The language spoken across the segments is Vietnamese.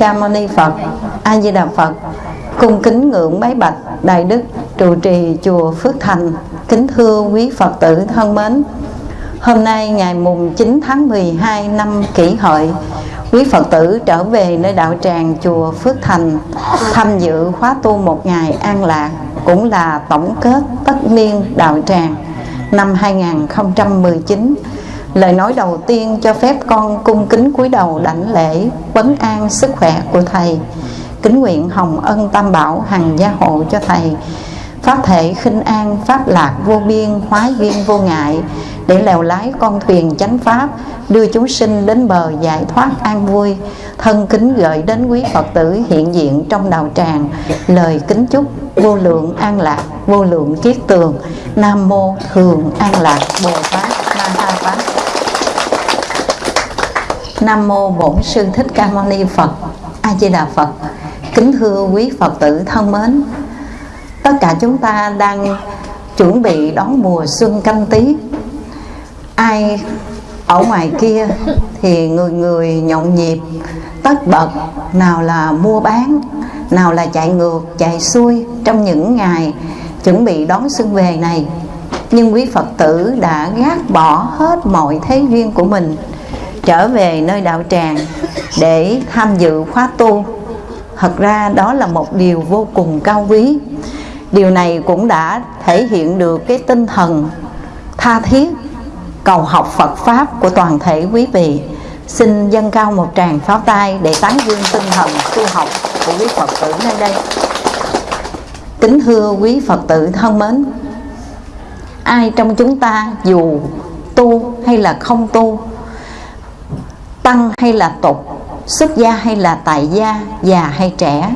Ca Mâu Ni Phật. A Di Đà Phật. Cung kính ngưỡng bái bạch Đại Đức trụ trì chùa Phước Thành. Kính thưa quý Phật tử thân mến. Hôm nay ngày mùng 9 tháng 12 năm Kỷ Hợi, quý Phật tử trở về nơi đạo tràng chùa Phước Thành tham dự khóa tu một ngày an lạc cũng là tổng kết tất niên đạo tràng năm 2019 Lời nói đầu tiên cho phép con cung kính cúi đầu đảnh lễ vấn an sức khỏe của Thầy. Kính nguyện hồng ân tam bảo hằng gia hộ cho Thầy. Pháp thể khinh an, pháp lạc vô biên, hóa duyên vô ngại Để lèo lái con thuyền chánh pháp Đưa chúng sinh đến bờ giải thoát an vui. Thân kính gửi đến quý Phật tử hiện diện trong đạo tràng. Lời kính chúc vô lượng an lạc, vô lượng kiết tường. Nam mô thường an lạc Bồ Tát Ma Ha Tát Nam mô Bổn Sư Thích Ca Mâu Ni Phật. A Di Đà Phật. Kính thưa quý Phật tử thân mến. Tất cả chúng ta đang chuẩn bị đón mùa xuân canh tí. Ai ở ngoài kia thì người người nhộn nhịp, tất bật, nào là mua bán, nào là chạy ngược, chạy xuôi trong những ngày chuẩn bị đón xuân về này nhưng quý phật tử đã gác bỏ hết mọi thế duyên của mình trở về nơi đạo tràng để tham dự khóa tu. Thật ra đó là một điều vô cùng cao quý. Điều này cũng đã thể hiện được cái tinh thần tha thiết, cầu học Phật pháp của toàn thể quý vị. Xin dâng cao một tràng pháo tay để tán dương tinh thần tu học của quý Phật tử nơi đây. Kính thưa quý Phật tử thân mến, ai trong chúng ta dù tu hay là không tu tăng hay là tục, xuất gia hay là tại gia, già hay trẻ,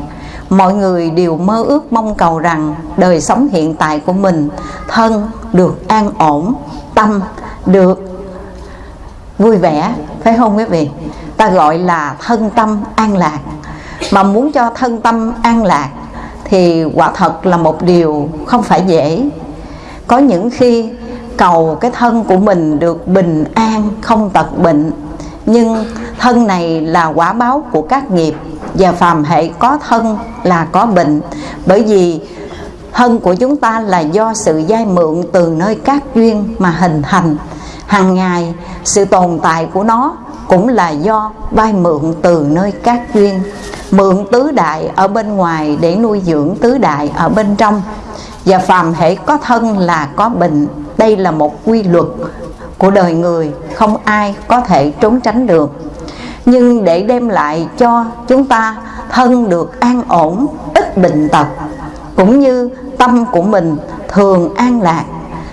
mọi người đều mơ ước mong cầu rằng đời sống hiện tại của mình thân được an ổn, tâm được vui vẻ. Phải không quý vị? Ta gọi là thân tâm an lạc. Mà muốn cho thân tâm an lạc thì quả thật là một điều không phải dễ. Có những khi cầu cái thân của mình được bình an, không tật bệnh nhưng thân này là quả báo của các nghiệp, và phàm hệ có thân là có bệnh. Bởi vì thân của chúng ta là do sự giai mượn từ nơi các duyên mà hình thành. Hàng ngày, sự tồn tại của nó cũng là do vay mượn từ nơi các duyên. Mượn tứ đại ở bên ngoài để nuôi dưỡng tứ đại ở bên trong. Và phàm hệ có thân là có bệnh. Đây là một quy luật của đời người, không ai có thể trốn tránh được. Nhưng để đem lại cho chúng ta thân được an ổn, ít bệnh tật, cũng như tâm của mình thường an lạc,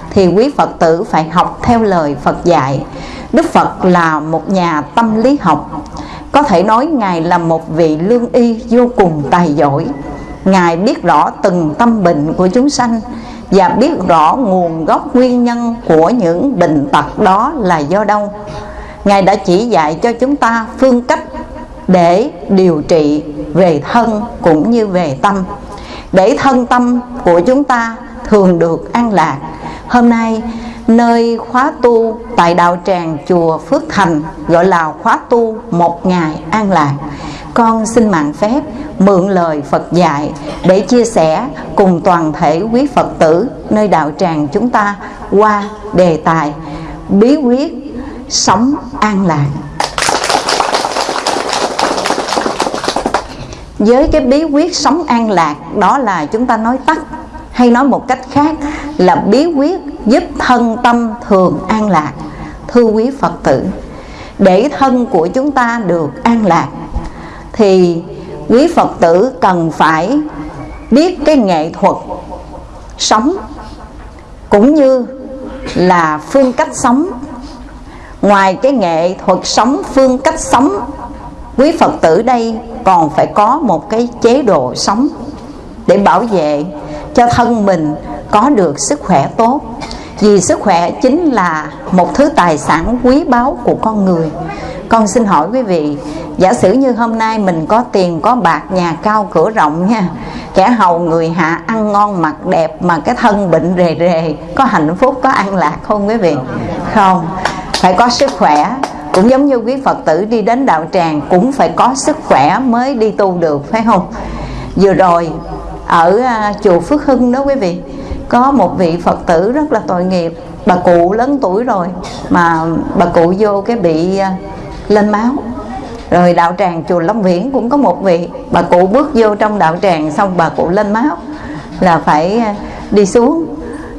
thì quý Phật tử phải học theo lời Phật dạy. Đức Phật là một nhà tâm lý học. Có thể nói Ngài là một vị lương y vô cùng tài giỏi. Ngài biết rõ từng tâm bệnh của chúng sanh và biết rõ nguồn gốc nguyên nhân của những bệnh tật đó là do đâu. Ngài đã chỉ dạy cho chúng ta phương cách để điều trị về thân cũng như về tâm. Để thân tâm của chúng ta thường được an lạc. Hôm nay nơi khóa tu tại đạo tràng chùa Phước Thành, gọi là khóa tu một ngày an lạc. Con xin mạng phép mượn lời Phật dạy để chia sẻ cùng toàn thể quý Phật tử nơi đạo tràng chúng ta qua đề tài bí quyết sống an lạc. Với cái bí quyết sống an lạc, đó là chúng ta nói tắt hay nói một cách khác là bí quyết giúp thân tâm thường an lạc, thưa quý phật tử. Để thân của chúng ta được an lạc, thì quý phật tử cần phải biết cái nghệ thuật sống, cũng như là phương cách sống. Ngoài cái nghệ thuật sống, phương cách sống, quý phật tử đây còn phải có một cái chế độ sống để bảo vệ cho thân mình có được sức khỏe tốt. Vì sức khỏe chính là một thứ tài sản quý báu của con người. Con xin hỏi quý vị, giả sử như hôm nay mình có tiền, có bạc, nhà cao, cửa rộng nha, kẻ hầu người hạ ăn ngon mặc đẹp mà cái thân bệnh rề rề, có hạnh phúc, có an lạc không quý vị? Không. Phải có sức khỏe. Cũng giống như quý phật tử đi đến đạo tràng, cũng phải có sức khỏe mới đi tu được, phải không? Vừa rồi, ở à, chùa phước hưng đó quý vị có một vị phật tử rất là tội nghiệp. Bà cụ lớn tuổi rồi mà bà cụ vô cái bị à, lên máu. Rồi đạo tràng chùa Long Viễn cũng có một vị. Bà cụ bước vô trong đạo tràng xong bà cụ lên máu là phải à, đi xuống.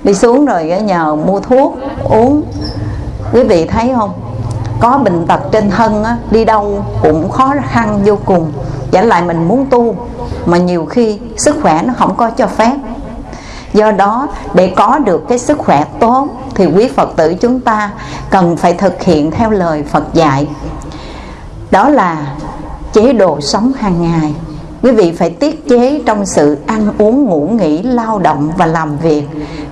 Đi xuống rồi à, nhờ mua thuốc uống. Quý vị thấy không? Có bệnh tật trên thân á, đi đâu cũng khó khăn vô cùng. Giả lại mình muốn tu mà nhiều khi sức khỏe nó không có cho phép do đó để có được cái sức khỏe tốt thì quý phật tử chúng ta cần phải thực hiện theo lời phật dạy. Đó là chế độ sống hàng ngày. Quý vị phải tiết chế trong sự ăn uống ngủ nghỉ lao động và làm việc.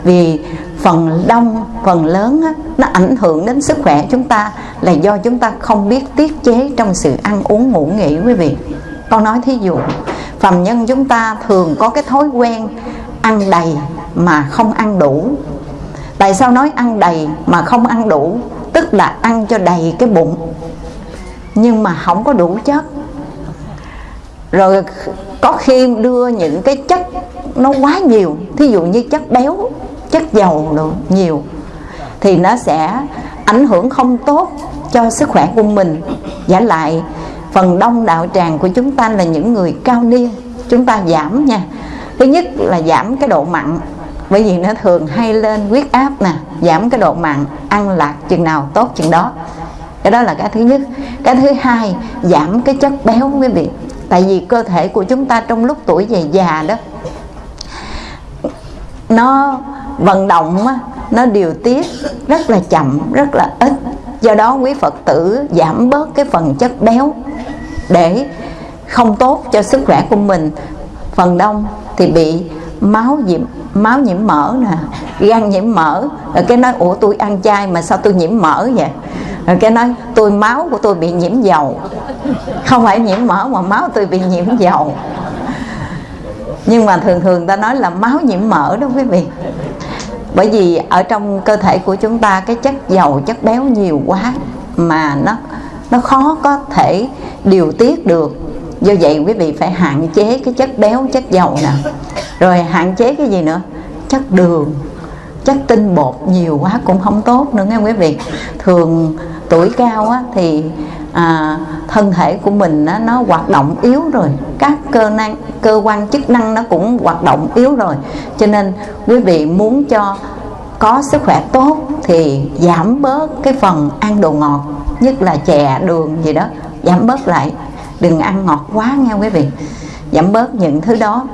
Vì phần đông phần lớn á, nó ảnh hưởng đến sức khỏe chúng ta là do chúng ta không biết tiết chế trong sự ăn uống ngủ nghỉ quý vị. Con nói thí dụ phàm nhân chúng ta thường có cái thói quen ăn đầy mà không ăn đủ. Tại sao nói ăn đầy mà không ăn đủ? Tức là ăn cho đầy cái bụng. Nhưng mà không có đủ chất. Rồi có khi đưa những cái chất nó quá nhiều. Thí dụ như chất béo, chất dầu đồ, nhiều. Thì nó sẽ ảnh hưởng không tốt cho sức khỏe của mình. Giả lại, phần đông đạo tràng của chúng ta là những người cao niên. Chúng ta giảm nha thứ nhất là giảm cái độ mặn. Bởi vì nó thường hay lên huyết áp nè, giảm cái độ mặn, ăn lạc chừng nào tốt chừng đó. Cái đó là cái thứ nhất. Cái thứ hai, giảm cái chất béo, quý vị. Tại vì cơ thể của chúng ta trong lúc tuổi về già đó, nó vận động nó điều tiết rất là chậm, rất là ít. Do đó quý phật tử giảm bớt cái phần chất béo để không tốt cho sức khỏe của mình. Phần đông thì bị máu nhiễm máu nhiễm mỡ nè, gan nhiễm mỡ. Rồi cái nói, ủa, tôi ăn chay mà sao tôi nhiễm mỡ vậy? Rồi cái nói, tôi, máu của tôi bị nhiễm dầu. Không phải nhiễm mỡ mà máu tôi bị nhiễm dầu. Nhưng mà thường thường ta nói là máu nhiễm mỡ đó quý vị. Bởi vì ở trong cơ thể của chúng ta cái chất dầu, chất béo nhiều quá mà nó nó khó có thể điều tiết được do vậy quý vị phải hạn chế cái chất béo chất dầu nè. Rồi hạn chế cái gì nữa? Chất đường chất tinh bột nhiều quá cũng không tốt nữa nghe quý vị? Thường tuổi cao á, thì à, thân thể của mình á, nó hoạt động yếu rồi. Các cơ năng cơ quan chức năng nó cũng hoạt động yếu rồi. Cho nên quý vị muốn cho có sức khỏe tốt thì giảm bớt cái phần ăn đồ ngọt nhất là chè đường gì đó giảm bớt lại đừng ăn ngọt quá nha quý vị. Giảm bớt những thứ đó.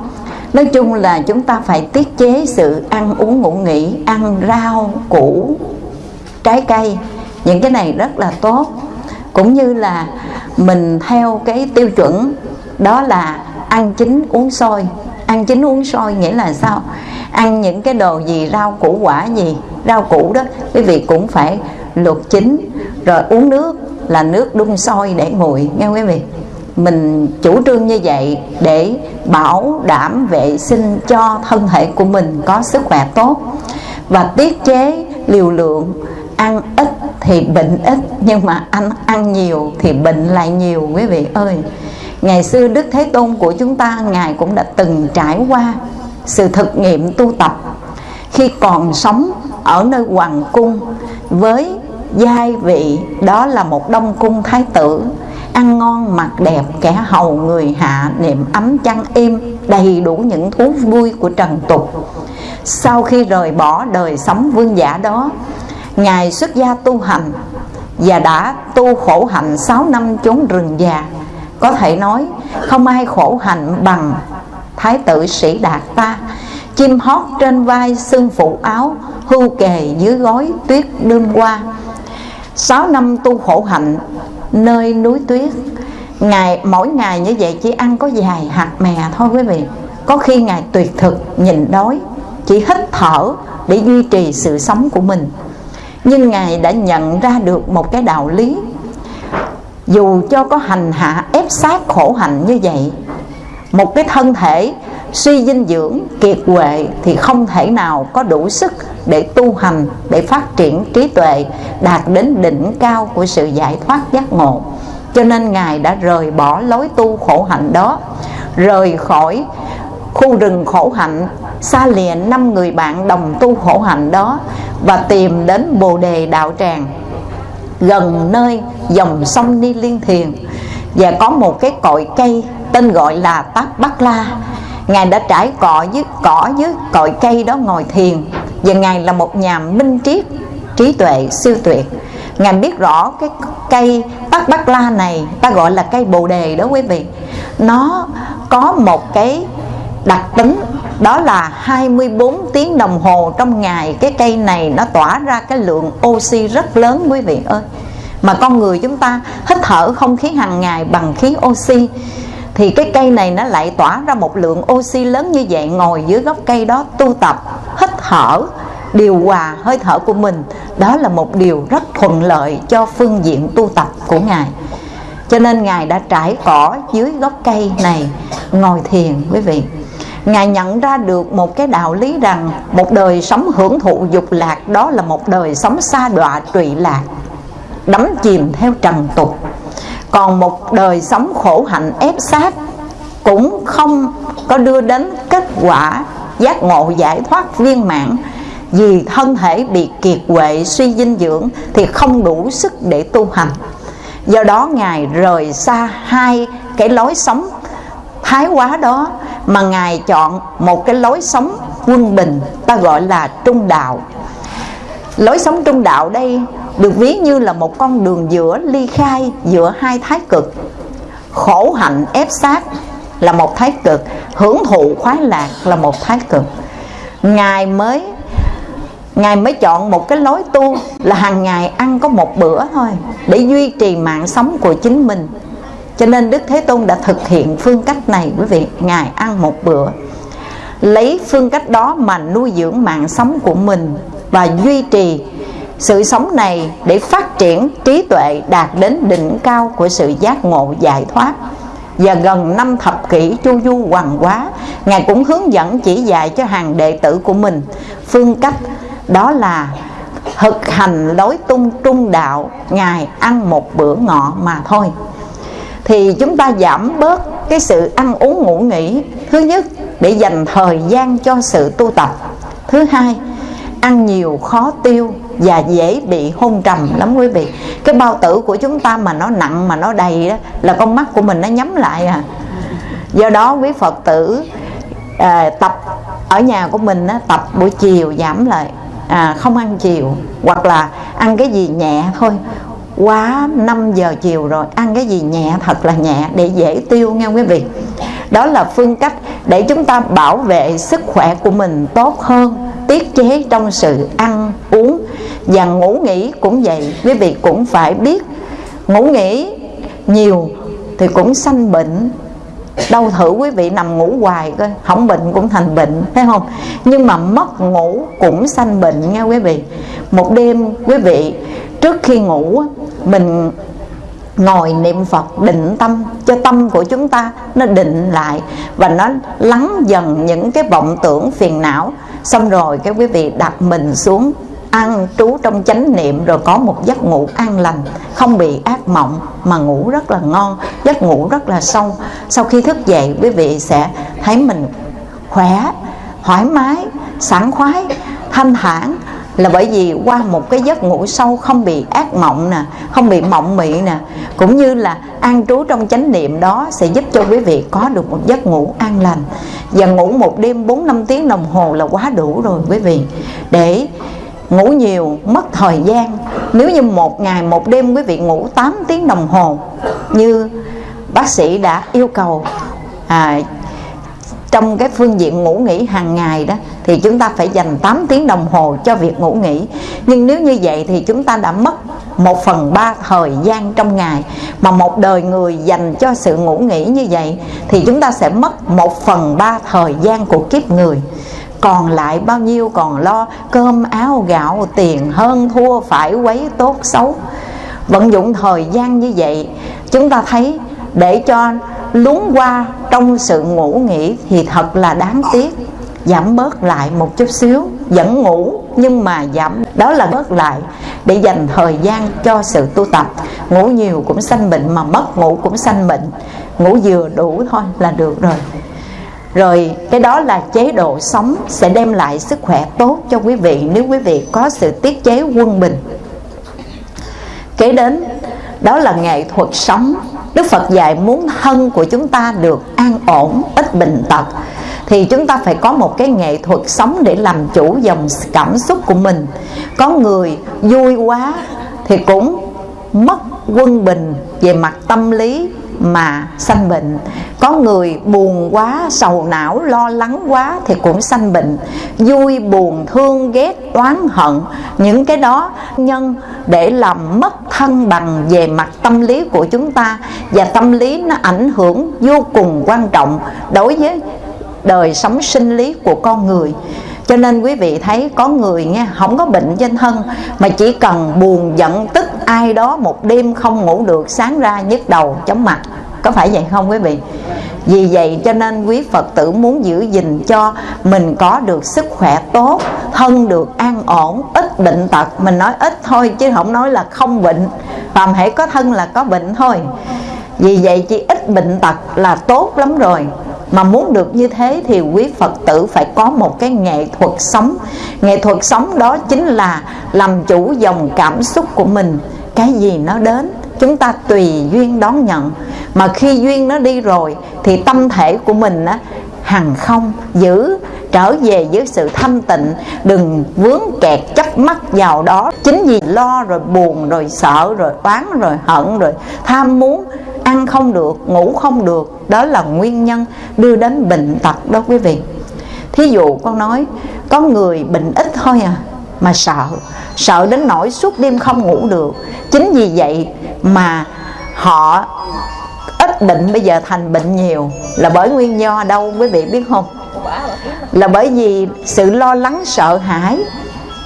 Nói chung là chúng ta phải tiết chế sự ăn uống ngủ nghỉ, ăn rau củ, trái cây. Những cái này rất là tốt. Cũng như là mình theo cái tiêu chuẩn, đó là ăn chín uống sôi. Ăn chín uống sôi nghĩa là sao? Ăn những cái đồ gì, rau củ quả gì, rau củ đó, quý vị cũng phải luộc chín. Rồi uống nước là nước đun sôi để nguội nghe quý vị mình chủ trương như vậy để bảo đảm vệ sinh cho thân thể của mình có sức khỏe tốt. Và tiết chế liều lượng, ăn ít thì bệnh ít, nhưng mà ăn ăn nhiều thì bệnh lại nhiều, quý vị ơi. Ngày xưa đức thế tôn của chúng ta, ngài cũng đã từng trải qua sự thực nghiệm tu tập. Khi còn sống ở nơi hoàng cung với giai vị đó là một đông cung thái tử ăn ngon, mặc đẹp, kẻ hầu người hạ niệm ấm chăn êm, đầy đủ những thú vui của trần tục. Sau khi rời bỏ đời sống vương giả đó, ngài xuất gia tu hành và đã tu khổ hạnh 6 năm trốn rừng già. Có thể nói, không ai khổ hạnh bằng thái tử sĩ đạt ta. Chim hót trên vai xương phụ áo, hưu kề dưới gói tuyết đêm qua. Sáu năm tu khổ hạnh nơi núi tuyết. Ngày, mỗi ngày như vậy chỉ ăn có vài hạt mè thôi quý vị. Có khi ngài tuyệt thực nhịn đói, chỉ hít thở để duy trì sự sống của mình. Nhưng ngài đã nhận ra được một cái đạo lý. Dù cho có hành hạ ép sát khổ hạnh như vậy, một cái thân thể suy dinh dưỡng, kiệt quệ thì không thể nào có đủ sức để tu hành, để phát triển trí tuệ, đạt đến đỉnh cao của sự giải thoát giác ngộ. Cho nên ngài đã rời bỏ lối tu khổ hạnh đó, rời khỏi khu rừng khổ hạnh, xa lìa năm người bạn đồng tu khổ hạnh đó và tìm đến bồ đề đạo tràng, gần nơi dòng sông ni liên thiền. Và có một cái cội cây tên gọi là tát bắc la ngài đã trải cọ với cỏ với cội cây đó ngồi thiền. Và ngài là một nhà minh triết trí tuệ, siêu tuyệt ngài biết rõ cái cây tát bắc la này, ta gọi là cây bồ đề đó quý vị. Nó có một cái đặc tính, đó là 24 tiếng đồng hồ trong ngày cái cây này nó tỏa ra cái lượng oxy rất lớn quý vị ơi. Mà con người chúng ta hít thở không khí hàng ngày bằng khí oxy thì cái cây này nó lại tỏa ra một lượng oxy lớn như vậy, ngồi dưới gốc cây đó tu tập, hít thở. Điều hòa hơi thở của mình, đó là một điều rất thuận lợi cho phương diện tu tập của ngài. Cho nên ngài đã trải cỏ dưới gốc cây này, ngồi thiền, quý vị. Ngài nhận ra được một cái đạo lý rằng một đời sống hưởng thụ dục lạc đó là một đời sống xa đọa trụy lạc, đắm chìm theo trần tục còn một đời sống khổ hạnh ép sát cũng không có đưa đến kết quả giác ngộ, giải thoát viên mãn. Vì thân thể bị kiệt quệ, suy dinh dưỡng thì không đủ sức để tu hành. Do đó ngài rời xa hai cái lối sống thái quá đó mà ngài chọn một cái lối sống quân bình, ta gọi là trung đạo. Lối sống trung đạo đây được ví như là một con đường giữa ly khai giữa hai thái cực. Khổ hạnh ép sát là một thái cực, hưởng thụ khoái lạc là một thái cực. Ngài mới ngài mới chọn một cái lối tu là hàng ngày ăn có một bữa thôi, để duy trì mạng sống của chính mình. Cho nên đức thế tôn đã thực hiện phương cách này, quý vị, ngài ăn một bữa. Lấy phương cách đó mà nuôi dưỡng mạng sống của mình và duy trì sự sống này để phát triển trí tuệ đạt đến đỉnh cao của sự giác ngộ giải thoát. Và gần năm thập kỷ chu du hoàng quá ngài cũng hướng dẫn chỉ dạy cho hàng đệ tử của mình. Phương cách đó là thực hành lối tung trung đạo, ngài ăn một bữa ngọ mà thôi. Thì chúng ta giảm bớt cái sự ăn uống ngủ nghỉ, thứ nhất, để dành thời gian cho sự tu tập. Thứ hai, ăn nhiều khó tiêu và dễ bị hôn trầm lắm quý vị. Cái bao tử của chúng ta mà nó nặng mà nó đầy đó là con mắt của mình nó nhắm lại à. Do đó quý phật tử à, tập ở nhà của mình á, tập buổi chiều giảm lại. À, không ăn chiều hoặc là ăn cái gì nhẹ thôi. Quá 5 giờ chiều rồi ăn cái gì nhẹ thật là nhẹ để dễ tiêu nha quý vị. Đó là phương cách để chúng ta bảo vệ sức khỏe của mình tốt hơn tiết chế trong sự ăn uống và ngủ nghỉ cũng vậy, quý vị cũng phải biết. Ngủ nghỉ nhiều thì cũng sanh bệnh. Đâu thử quý vị nằm ngủ hoài coi không bệnh cũng thành bệnh, thấy không? Nhưng mà mất ngủ cũng sanh bệnh nha quý vị. Một đêm, quý vị, trước khi ngủ, mình ngồi niệm Phật định tâm, cho tâm của chúng ta nó định lại và nó lắng dần những cái vọng tưởng phiền não. Xong rồi cái quý vị đặt mình xuống ăn trú trong chánh niệm rồi có một giấc ngủ an lành, không bị ác mộng, mà ngủ rất là ngon, giấc ngủ rất là sâu. Sau khi thức dậy, quý vị sẽ thấy mình khỏe, thoải mái, sảng khoái, thanh thản. Là bởi vì qua một cái giấc ngủ sâu không bị ác mộng nè, không bị mộng mị nè, cũng như là an trú trong chánh niệm đó sẽ giúp cho quý vị có được một giấc ngủ an lành. Và ngủ một đêm 4 năm tiếng đồng hồ là quá đủ rồi, quý vị. Để ngủ nhiều mất thời gian. Nếu như một ngày một đêm quý vị ngủ 8 tiếng đồng hồ như bác sĩ đã yêu cầu à, trong cái phương diện ngủ nghỉ hàng ngày đó thì chúng ta phải dành 8 tiếng đồng hồ cho việc ngủ nghỉ. Nhưng nếu như vậy thì chúng ta đã mất một phần ba thời gian trong ngày. Mà một đời người dành cho sự ngủ nghỉ như vậy thì chúng ta sẽ mất một phần ba thời gian của kiếp người còn lại bao nhiêu còn lo, cơm, áo, gạo, tiền, hơn, thua, phải, quấy, tốt, xấu. Vận dụng thời gian như vậy, chúng ta thấy để cho lún qua trong sự ngủ nghỉ thì thật là đáng tiếc. Giảm bớt lại một chút xíu, vẫn ngủ, nhưng mà giảm, đó là bớt lại để dành thời gian cho sự tu tập. Ngủ nhiều cũng sanh bệnh mà mất ngủ cũng sanh bệnh. Ngủ vừa đủ thôi là được rồi rồi, cái đó là chế độ sống sẽ đem lại sức khỏe tốt cho quý vị nếu quý vị có sự tiết chế quân bình. Kế đến, đó là nghệ thuật sống. Đức Phật dạy muốn thân của chúng ta được an ổn, ít bệnh tật, thì chúng ta phải có một cái nghệ thuật sống để làm chủ dòng cảm xúc của mình. Có người vui quá thì cũng mất quân bình về mặt tâm lý mà sanh bệnh. Có người buồn quá, sầu não, lo lắng quá thì cũng sanh bệnh. Vui, buồn, thương, ghét, oán, hận, những cái đó nhân để làm mất thân bằng về mặt tâm lý của chúng ta. Và tâm lý nó ảnh hưởng vô cùng quan trọng đối với đời sống sinh lý của con người cho nên quý vị thấy có người nghe không có bệnh trên thân mà chỉ cần buồn giận tức ai đó một đêm không ngủ được sáng ra nhức đầu chóng mặt. Có phải vậy không quý vị? Vì vậy cho nên quý Phật tử muốn giữ gìn cho mình có được sức khỏe tốt Thân được an ổn, ít bệnh tật. Mình nói ít thôi chứ không nói là không bệnh. Phàm hãy có thân là có bệnh thôi. Vì vậy chỉ ít bệnh tật là tốt lắm rồi mà muốn được như thế thì quý Phật tử phải có một cái nghệ thuật sống. Nghệ thuật sống đó chính là làm chủ dòng cảm xúc của mình. Cái gì nó đến chúng ta tùy duyên đón nhận. Mà khi duyên nó đi rồi thì tâm thể của mình á, hằng không giữ trở về với sự thanh tịnh. Đừng vướng kẹt chấp mắc vào đó. Chính vì lo rồi buồn rồi sợ rồi oán rồi hận rồi tham muốn ăn không được, ngủ không được, đó là nguyên nhân đưa đến bệnh tật đó quý vị. Thí dụ con nói, có người bệnh ít thôi à mà sợ sợ đến nỗi suốt đêm không ngủ được. Chính vì vậy mà họ ít bệnh, bây giờ thành bệnh nhiều. Là bởi nguyên do đâu quý vị biết không? Là bởi vì sự lo lắng sợ hãi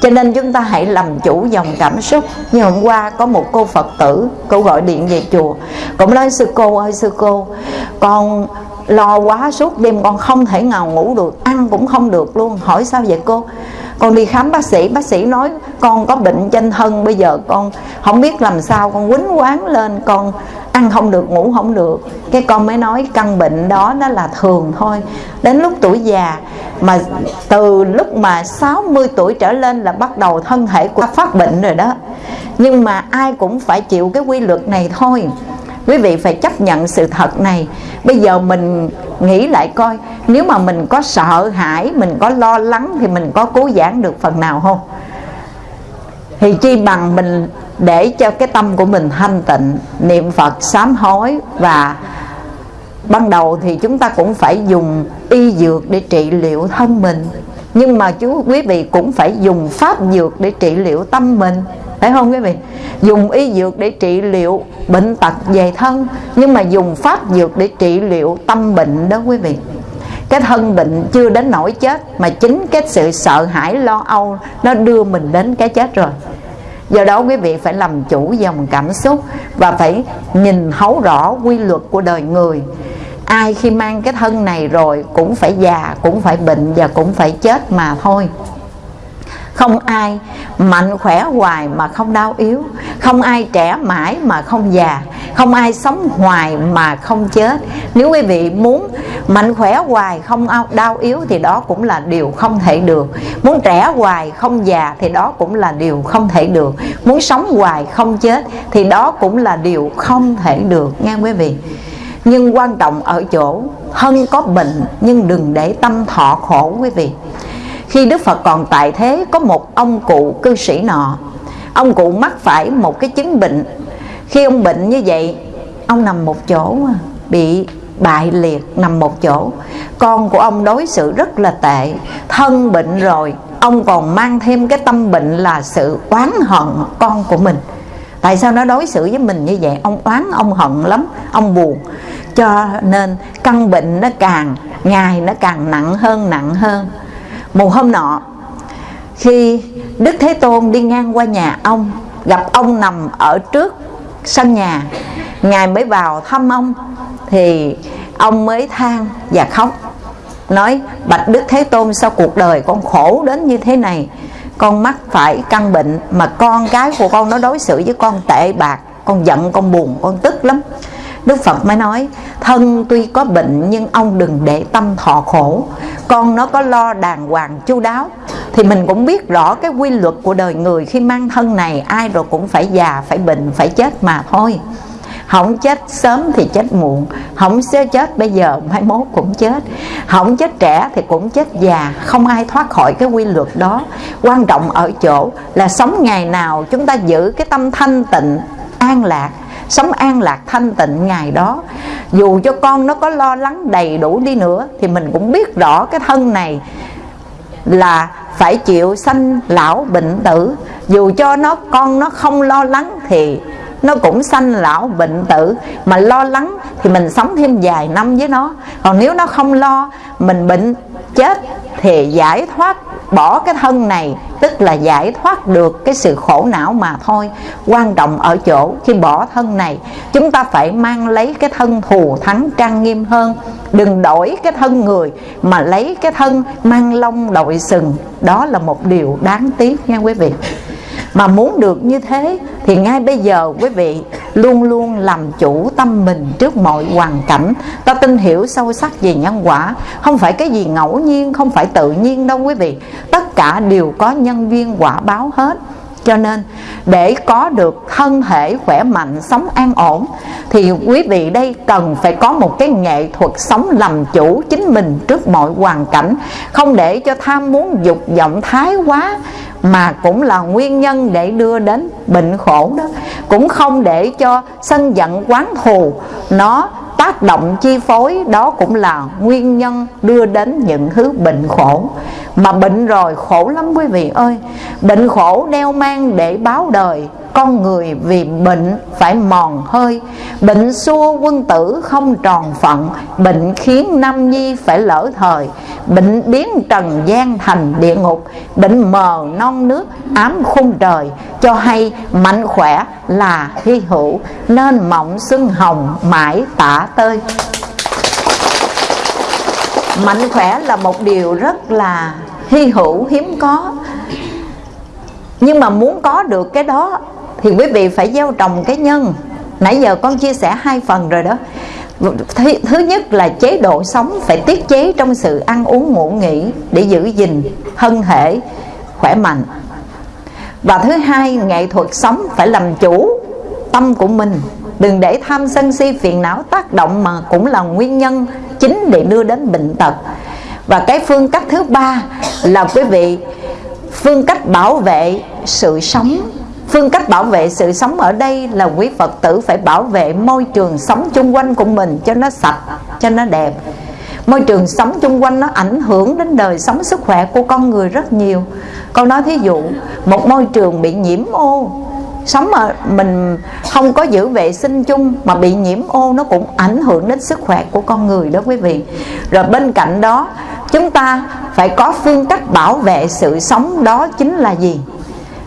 cho nên chúng ta hãy làm chủ dòng cảm xúc. Như hôm qua có một cô phật tử, cô gọi điện về chùa. Cũng nói, sư cô ơi, sư cô, con lo quá suốt đêm, con không thể nào ngủ được, ăn cũng không được luôn. Hỏi sao vậy cô? Con đi khám bác sĩ bác sĩ nói, con có bệnh trên thân, bây giờ con không biết làm sao, con quýnh quán lên, con ăn không được, ngủ không được. Cái con mới nói, căn bệnh đó nó là thường thôi. Đến lúc tuổi già mà từ lúc mà 60 tuổi trở lên là bắt đầu thân thể của phát bệnh rồi đó. Nhưng mà ai cũng phải chịu cái quy luật này thôi quý vị phải chấp nhận sự thật này. Bây giờ mình nghĩ lại coi, nếu mà mình có sợ hãi, mình có lo lắng thì mình có cứu giảng được phần nào không? Thì chi bằng mình để cho cái tâm của mình thanh tịnh, niệm phật sám hối và ban đầu thì chúng ta cũng phải dùng y dược để trị liệu thân mình. Nhưng mà chú, quý vị cũng phải dùng pháp dược để trị liệu tâm mình phải không quý vị? Dùng y dược để trị liệu bệnh tật về thân, nhưng mà dùng pháp dược để trị liệu tâm bệnh đó quý vị. Cái thân bệnh chưa đến nỗi chết, mà chính cái sự sợ hãi, lo âu, nó đưa mình đến cái chết rồi. Do đó quý vị phải làm chủ dòng cảm xúc và phải nhìn thấu rõ quy luật của đời người. Ai khi mang cái thân này rồi cũng phải già, cũng phải bệnh và cũng phải chết mà thôi không ai mạnh khỏe hoài mà không đau yếu. Không ai trẻ mãi mà không già. Không ai sống hoài mà không chết. Nếu quý vị muốn mạnh khỏe hoài, không đau yếu thì đó cũng là điều không thể được. Muốn trẻ hoài, không già thì đó cũng là điều không thể được. Muốn sống hoài, không chết thì đó cũng là điều không thể được, nghe quý vị? Nhưng quan trọng ở chỗ Hân có bệnh nhưng đừng để tâm thọ khổ, quý vị khi Đức Phật còn tại thế, có một ông cụ cư sĩ nọ. Ông cụ mắc phải một cái chứng bệnh. Khi ông bệnh như vậy, ông nằm một chỗ, bị bại liệt, nằm một chỗ. Con của ông đối xử rất là tệ. Thân bệnh rồi, ông còn mang thêm cái tâm bệnh là sự oán hận con của mình. Tại sao nó đối xử với mình như vậy? Ông oán ông hận lắm, ông buồn. Cho nên căn bệnh nó càng, ngày nó càng nặng hơn nặng hơn một hôm nọ, khi đức thế tôn đi ngang qua nhà ông, gặp ông nằm ở trước sân nhà, ngài mới vào thăm ông, thì ông mới than và khóc, nói, bạch đức thế tôn, sao cuộc đời con khổ đến như thế này? Con mắc phải căn bệnh mà con cái của con nó đối xử với con tệ bạc, con giận, con buồn, con tức lắm. Đức Phật mới nói Thân tuy có bệnh nhưng ông đừng để tâm thọ khổ. Con nó có lo đàng hoàng chu đáo. Thì mình cũng biết rõ cái quy luật của đời người Khi mang thân này ai rồi cũng phải già, phải bệnh, phải chết mà thôi. Không chết sớm thì chết muộn không sẽ chết bây giờ mai mốt cũng chết. Không chết trẻ thì cũng chết già không ai thoát khỏi cái quy luật đó. Quan trọng ở chỗ là sống ngày nào chúng ta giữ cái tâm thanh tịnh an lạc sống an lạc, thanh tịnh ngày đó. Dù cho con nó có lo lắng đầy đủ đi nữa, thì mình cũng biết rõ cái thân này là phải chịu sanh lão bệnh tử. Dù cho nó, con nó không lo lắng thì nó cũng sanh lão bệnh tử. Mà lo lắng thì mình sống thêm vài năm với nó. Còn nếu nó không lo, mình bệnh chết thì giải thoát, bỏ cái thân này, tức là giải thoát được cái sự khổ não mà thôi. Quan trọng ở chỗ khi bỏ thân này, chúng ta phải mang lấy cái thân thù thắng trang nghiêm hơn. Đừng đổi cái thân người, mà lấy cái thân mang lông đội sừng. Đó là một điều đáng tiếc nha quý vị mà muốn được như thế thì ngay bây giờ quý vị luôn luôn làm chủ tâm mình trước mọi hoàn cảnh. Ta tin hiểu sâu sắc về nhân quả. Không phải cái gì ngẫu nhiên, không phải tự nhiên đâu quý vị. Tất cả đều có nhân viên quả báo hết. Cho nên, để có được thân thể khỏe mạnh, sống an ổn, thì quý vị đây cần phải có một cái nghệ thuật sống làm chủ chính mình trước mọi hoàn cảnh. Không để cho tham muốn dục vọng thái quá mà cũng là nguyên nhân để đưa đến bệnh khổ đó. Cũng không để cho sân giận quán thù. Nó tác động chi phối đó cũng là nguyên nhân đưa đến những thứ bệnh khổ. Mà bệnh rồi khổ lắm quý vị ơi. Bệnh khổ đeo mang để báo đời, con người vì bệnh phải mòn hơi. Bệnh xua quân tử không tròn phận, bệnh khiến nam nhi phải lỡ thời. Bệnh biến trần gian thành địa ngục, bệnh mờ non nước ám khung trời. Cho hay mạnh khỏe là hy hữu nên mộng xuân hồng mãi tả tơi. Mạnh khỏe là một điều rất là hy hữu hiếm có. Nhưng mà muốn có được cái đó thì quý vị phải gieo trồng cái nhân. Nãy giờ con chia sẻ hai phần rồi đó. Thứ, thứ nhất là chế độ sống phải tiết chế trong sự ăn uống ngủ nghỉ để giữ gìn thân thể khỏe mạnh và thứ hai, nghệ thuật sống phải làm chủ tâm của mình. Đừng để tham sân si phiền não tác động mà cũng là nguyên nhân chính để đưa đến bệnh tật. Và cái phương cách thứ ba là quý vị, phương cách bảo vệ sự sống. Phương cách bảo vệ sự sống ở đây là quý phật tử phải bảo vệ môi trường sống chung quanh của mình cho nó sạch, cho nó đẹp môi trường sống chung quanh nó ảnh hưởng đến đời sống sức khỏe của con người rất nhiều. Con nói thí dụ, một môi trường bị nhiễm ô. Sống mà mình không có giữ vệ sinh chung mà bị nhiễm ô, nó cũng ảnh hưởng đến sức khỏe của con người đó quý vị. Rồi bên cạnh đó, chúng ta phải có phương cách bảo vệ sự sống đó chính là gì?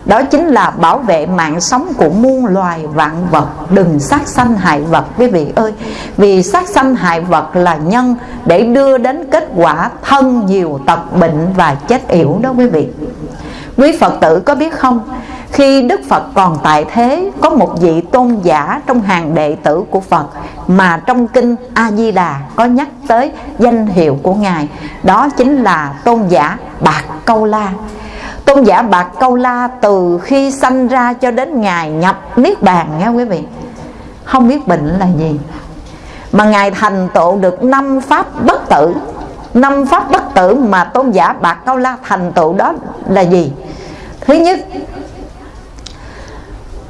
Đó chính là bảo vệ mạng sống của muôn loài vạn vật. Đừng sát sanh hại vật, quý vị ơi. Vì sát sanh hại vật là nhân để đưa đến kết quả thân nhiều tật bệnh và chết yểu đó, quý vị. Quý phật tử có biết không? Khi Đức Phật còn tại thế, Có một vị tôn giả trong hàng đệ tử của Phật Mà trong kinh A-di-đà có nhắc tới danh hiệu của Ngài. Đó chính là tôn giả Bạc Câu La. Tôn giả Bạc Câu La từ khi sanh ra cho đến ngày nhập Niết Bàn nghe quý vị. Không biết bệnh là gì. Mà Ngài thành tựu được năm pháp bất tử. Năm pháp bất tử mà tôn giả Bạc Câu La thành tựu đó là gì? Thứ nhất,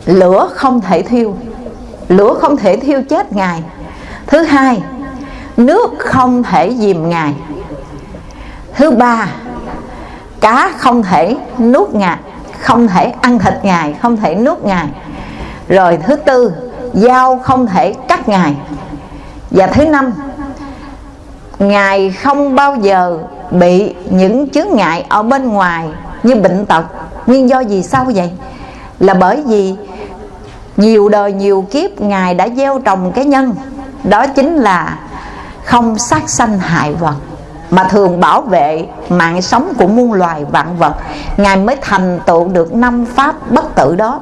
lửa không thể thiêu. Lửa không thể thiêu chết ngài. Thứ hai, nước không thể dìm ngài. Thứ ba cá không thể nuốt ngài không thể ăn thịt ngài, không thể nuốt ngài. Rồi thứ tư, dao không thể cắt ngài. Và thứ năm, ngài không bao giờ bị những chướng ngại ở bên ngoài như bệnh tật. Nguyên do gì sao vậy? Là bởi vì nhiều đời nhiều kiếp ngài đã gieo trồng cái nhân, đó chính là không sát sanh hại vật mà thường bảo vệ mạng sống của muôn loài vạn vật. Ngài mới thành tựu được năm pháp bất tử đó.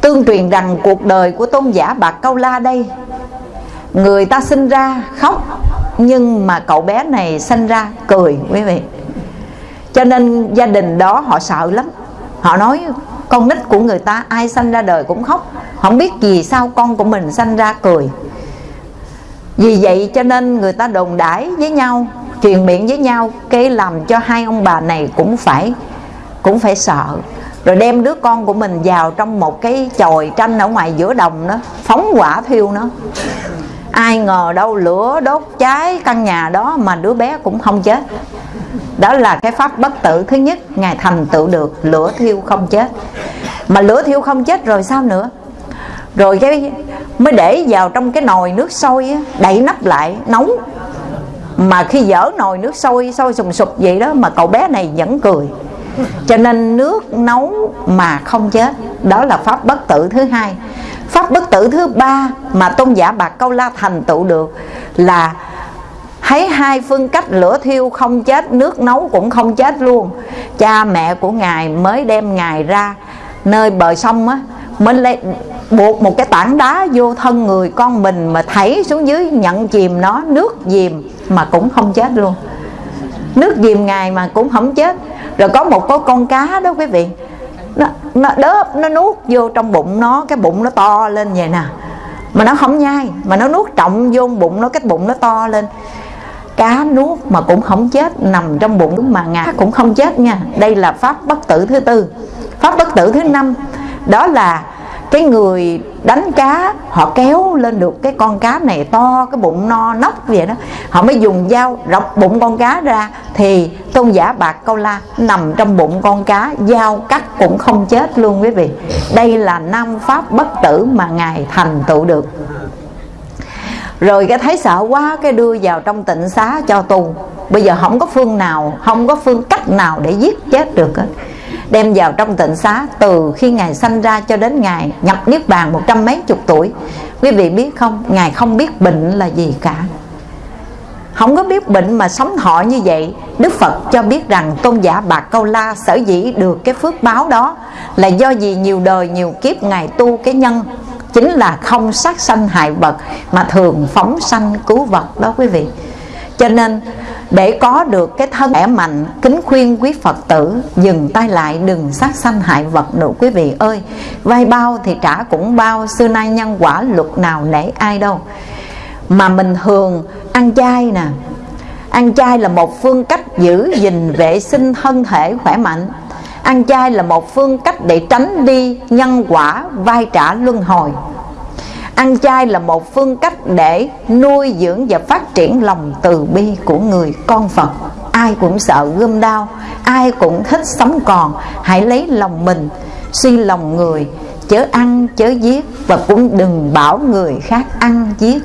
Tương truyền rằng cuộc đời của tôn giả bạc câu la đây, người ta sinh ra khóc, nhưng mà cậu bé này sinh ra cười, quý vị. Cho nên gia đình đó họ sợ lắm. Họ nói, con nít của người ta ai sanh ra đời cũng khóc. Không biết gì sao con của mình sanh ra cười vì vậy cho nên người ta đồn đãi với nhau, truyền miệng với nhau, cái làm cho hai ông bà này cũng phải cũng phải sợ. Rồi đem đứa con của mình vào trong một cái chòi tranh ở ngoài giữa đồng đó, phóng hỏa thiêu nó. Ai ngờ đâu lửa đốt cháy căn nhà đó mà đứa bé cũng không chết. Đó là cái pháp bất tử thứ nhất, ngài thành tựu được, lửa thiêu không chết. Mà lửa thiêu không chết rồi sao nữa? Rồi cái mới để vào trong cái nồi nước sôi á, đậy nắp lại nóng mà khi dở nồi nước sôi sôi sùng sục vậy đó mà cậu bé này vẫn cười. Cho nên nước nấu mà không chết đó là pháp bất tử thứ hai. Pháp bất tử thứ ba mà tôn giả bạc câu la thành tựu được là thấy hai phương cách lửa thiêu không chết nước nấu cũng không chết luôn. Cha mẹ của ngài mới đem ngài ra. Nơi bờ sông á mình lại buộc một cái tảng đá vô thân người con mình mà thảy xuống dưới nhận chìm nó nước chìm mà cũng không chết luôn. Nước chìm ngài mà cũng không chết. Rồi có một cái con cá đó quý vị nó, nó đớp nó nuốt vô trong bụng nó cái bụng nó to lên vậy nè. Mà nó không nhai mà nó nuốt trọng vô bụng nó cái bụng nó to lên. Cá nuốt mà cũng không chết nằm trong bụng mà ngà cũng không chết nha. Đây là pháp bất tử thứ tư. Pháp bất tử thứ năm đó là cái người đánh cá, họ kéo lên được cái con cá này to, cái bụng no nóc vậy đó. Họ mới dùng dao rọc bụng con cá ra. Thì tôn giả bạc câu la nằm trong bụng con cá, dao cắt cũng không chết luôn quý vị. Đây là năm pháp bất tử mà ngài thành tựu được. Rồi cái thấy sợ quá cái đưa vào trong tịnh xá cho tù bây giờ không có phương nào, không có phương cách nào để giết chết được hết đem vào trong tịnh xá từ khi ngài sanh ra cho đến ngài nhập niết bàn một trăm mấy chục tuổi. Quý vị biết không? Ngài không biết bệnh là gì cả. Không có biết bệnh mà sống thọ như vậy, Đức Phật cho biết rằng tôn giả Bạc Câu La sở dĩ được cái phước báo đó Là do gì nhiều đời nhiều kiếp Ngài tu cái nhân Chính là không sát sanh hại vật Mà thường phóng sanh cứu vật đó quý vị. Cho nên, để có được cái thân khỏe mạnh, kính khuyên quý phật tử, dừng tay lại, đừng sát sanh hại vật nữa. Quý vị ơi vay bao thì trả cũng bao, xưa nay nhân quả luật nào nể ai đâu. Mà mình thường ăn chay nè. Ăn chay là một phương cách giữ gìn vệ sinh thân thể khỏe mạnh. Ăn chay là một phương cách để tránh đi nhân quả, vai trả luân hồi. Ăn chay là một phương cách để nuôi dưỡng và phát triển lòng từ bi của người con Phật. Ai cũng sợ gươm đau, ai cũng thích sống còn. Hãy lấy lòng mình, suy lòng người Chớ ăn, chớ giết và cũng đừng bảo người khác ăn giết.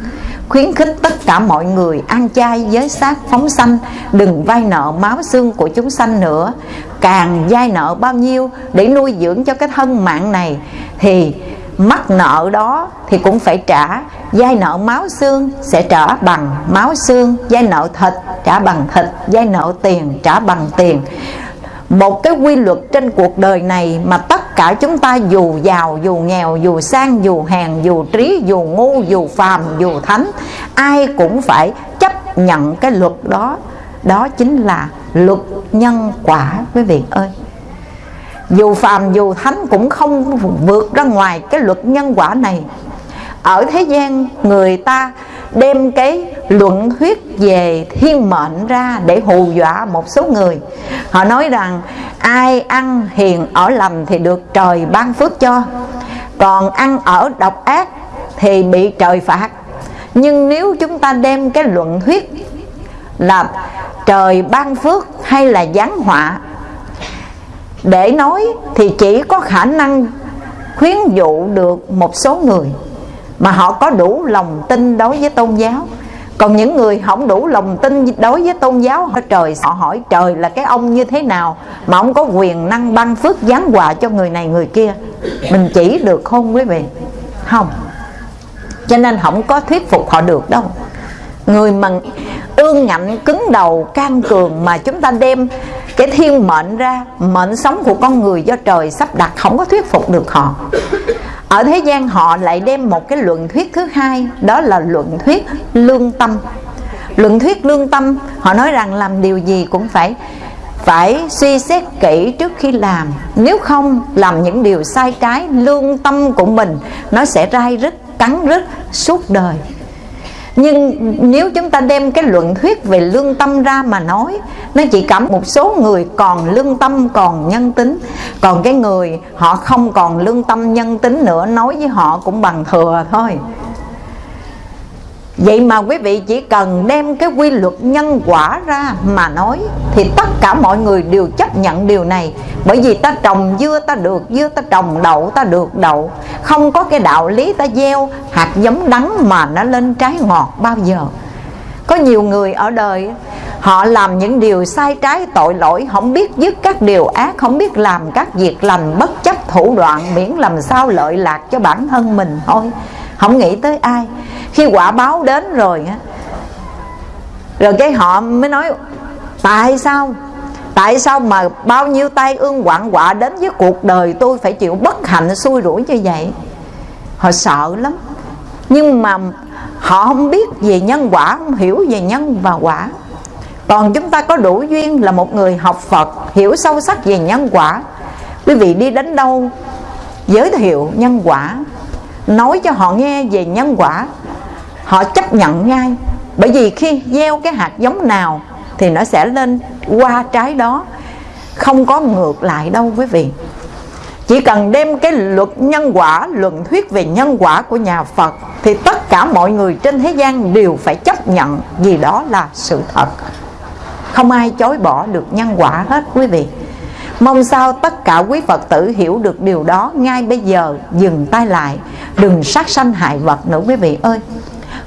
Khuyến khích tất cả mọi người ăn chay giới sát phóng sanh đừng vay nợ máu xương của chúng sanh nữa. Càng vay nợ bao nhiêu để nuôi dưỡng cho cái thân mạng này thì mắc nợ đó thì cũng phải trả. Giai nợ máu xương sẽ trả bằng máu xương. Giai nợ thịt trả bằng thịt. Giai nợ tiền trả bằng tiền. Một cái quy luật trên cuộc đời này Mà tất cả chúng ta dù giàu, dù nghèo, dù sang, dù hèn Dù trí, dù ngu, dù phàm, dù thánh Ai cũng phải chấp nhận cái luật đó. Đó chính là luật nhân quả quý vị ơi dù phàm, dù thánh cũng không vượt ra ngoài cái luật nhân quả này. Ở thế gian, người ta đem cái luận thuyết về thiên mệnh ra để hù dọa một số người. Họ nói rằng, ai ăn hiền ở lầm thì được trời ban phước cho. Còn ăn ở độc ác thì bị trời phạt. Nhưng nếu chúng ta đem cái luận thuyết là trời ban phước hay là giáng họa để nói thì chỉ có khả năng khuyến dụ được một số người mà họ có đủ lòng tin đối với tôn giáo. Còn những người không đủ lòng tin đối với tôn giáo trời, họ hỏi trời là cái ông như thế nào mà ông có quyền năng ban phước giáng quà cho người này người kia. Mình chỉ được không quý vị? Không. Cho nên không có thuyết phục họ được đâu người mà ương ngạnh cứng đầu, can cường mà chúng ta đem cái thiên mệnh ra, mệnh sống của con người do trời sắp đặt, không có thuyết phục được họ. Ở thế gian họ lại đem một cái luận thuyết thứ hai, đó là luận thuyết lương tâm. Luận thuyết lương tâm, họ nói rằng làm điều gì cũng phải phải suy xét kỹ trước khi làm. Nếu không làm những điều sai trái, lương tâm của mình nó sẽ rai rứt, cắn rứt, suốt đời nhưng nếu chúng ta đem cái luận thuyết về lương tâm ra mà nói, nó chỉ cảm một số người còn lương tâm, còn nhân tính. Còn cái người họ không còn lương tâm, nhân tính nữa, nói với họ cũng bằng thừa thôi. Vậy mà quý vị chỉ cần đem cái quy luật nhân quả ra mà nói, Thì tất cả mọi người đều chấp nhận điều này. Bởi vì ta trồng dưa, ta được dưa, Ta trồng đậu, ta được đậu. Không có cái đạo lý ta gieo hạt giống đắng mà nó lên trái ngọt bao giờ. Có nhiều người ở đời, Họ làm những điều sai trái, tội lỗi, Không biết dứt các điều ác, Không biết làm các việc lành bất chấp thủ đoạn, Miễn làm sao lợi lạc cho bản thân mình thôi. Không nghĩ tới ai. Khi quả báo đến rồi rồi cái họ mới nói, tại sao? Tại sao mà bao nhiêu tai ương quặng quạ đến với cuộc đời tôi phải chịu bất hạnh xui rủi như vậy? Họ sợ lắm. Nhưng mà họ không biết về nhân quả, không hiểu về nhân và quả. Còn chúng ta có đủ duyên là một người học Phật, hiểu sâu sắc về nhân quả. Quý vị đi đến đâu, giới thiệu nhân quả nói cho họ nghe về nhân quả. Họ chấp nhận ngay. Bởi vì khi gieo cái hạt giống nào thì nó sẽ lên qua trái đó. Không có ngược lại đâu quý vị. Chỉ cần đem cái luật nhân quả, luận thuyết về nhân quả của nhà Phật thì tất cả mọi người trên thế gian đều phải chấp nhận vì đó là sự thật. Không ai chối bỏ được nhân quả hết quý vị. Mong sao tất cả quý Phật tử hiểu được điều đó Ngay bây giờ. Dừng tay lại. Đừng sát sanh hại vật nữa quý vị ơi.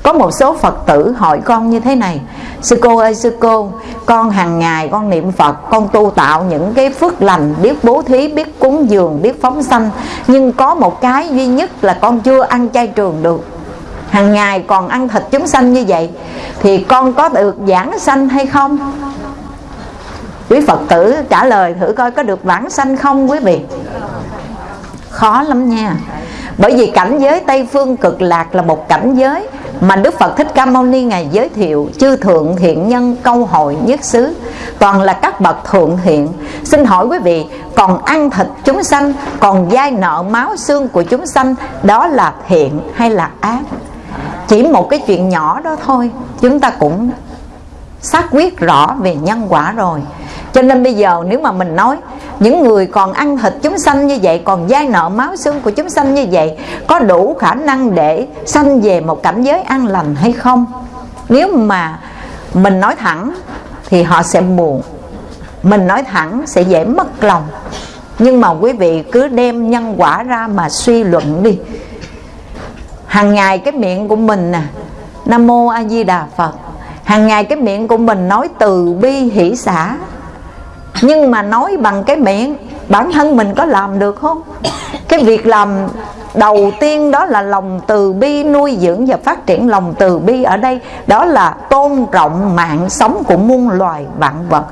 Có một số Phật tử hỏi con như thế này. Sư cô ơi sư cô Con hàng ngày con niệm Phật Con tu tạo những cái phước lành Biết bố thí, biết cúng dường, biết phóng sanh. Nhưng có một cái duy nhất là con chưa ăn chay trường được. Hàng ngày còn ăn thịt chúng sanh như vậy Thì con có được giảng sanh hay không? Quý Phật tử trả lời thử coi có được vãng sanh không quý vị? Khó lắm nha. Bởi vì cảnh giới Tây Phương cực lạc là một cảnh giới mà Đức Phật Thích Ca Mâu Ni ngài giới thiệu, chư thượng thiện nhân câu hội nhất xứ. Toàn là các bậc thượng thiện. Xin hỏi quý vị, còn ăn thịt chúng sanh, còn dai nợ máu xương của chúng sanh, đó là thiện hay là ác? Chỉ một cái chuyện nhỏ đó thôi, chúng ta cũng xác quyết rõ về nhân quả rồi. Cho nên bây giờ nếu mà mình nói, những người còn ăn thịt chúng sanh như vậy, còn dai nợ máu xương của chúng sanh như vậy, có đủ khả năng để sanh về một cảnh giới an lành hay không? Nếu mà mình nói thẳng thì họ sẽ buồn, mình nói thẳng sẽ dễ mất lòng. Nhưng mà quý vị cứ đem nhân quả ra mà suy luận đi. Hàng ngày cái miệng của mình nè, nam mô a di đà phật hàng ngày cái miệng của mình nói từ bi hỷ xã. Nhưng mà nói bằng cái miệng, bản thân mình có làm được không? Cái việc làm đầu tiên đó là lòng từ bi nuôi dưỡng và phát triển lòng từ bi ở đây. Đó là tôn trọng mạng sống của muôn loài vạn vật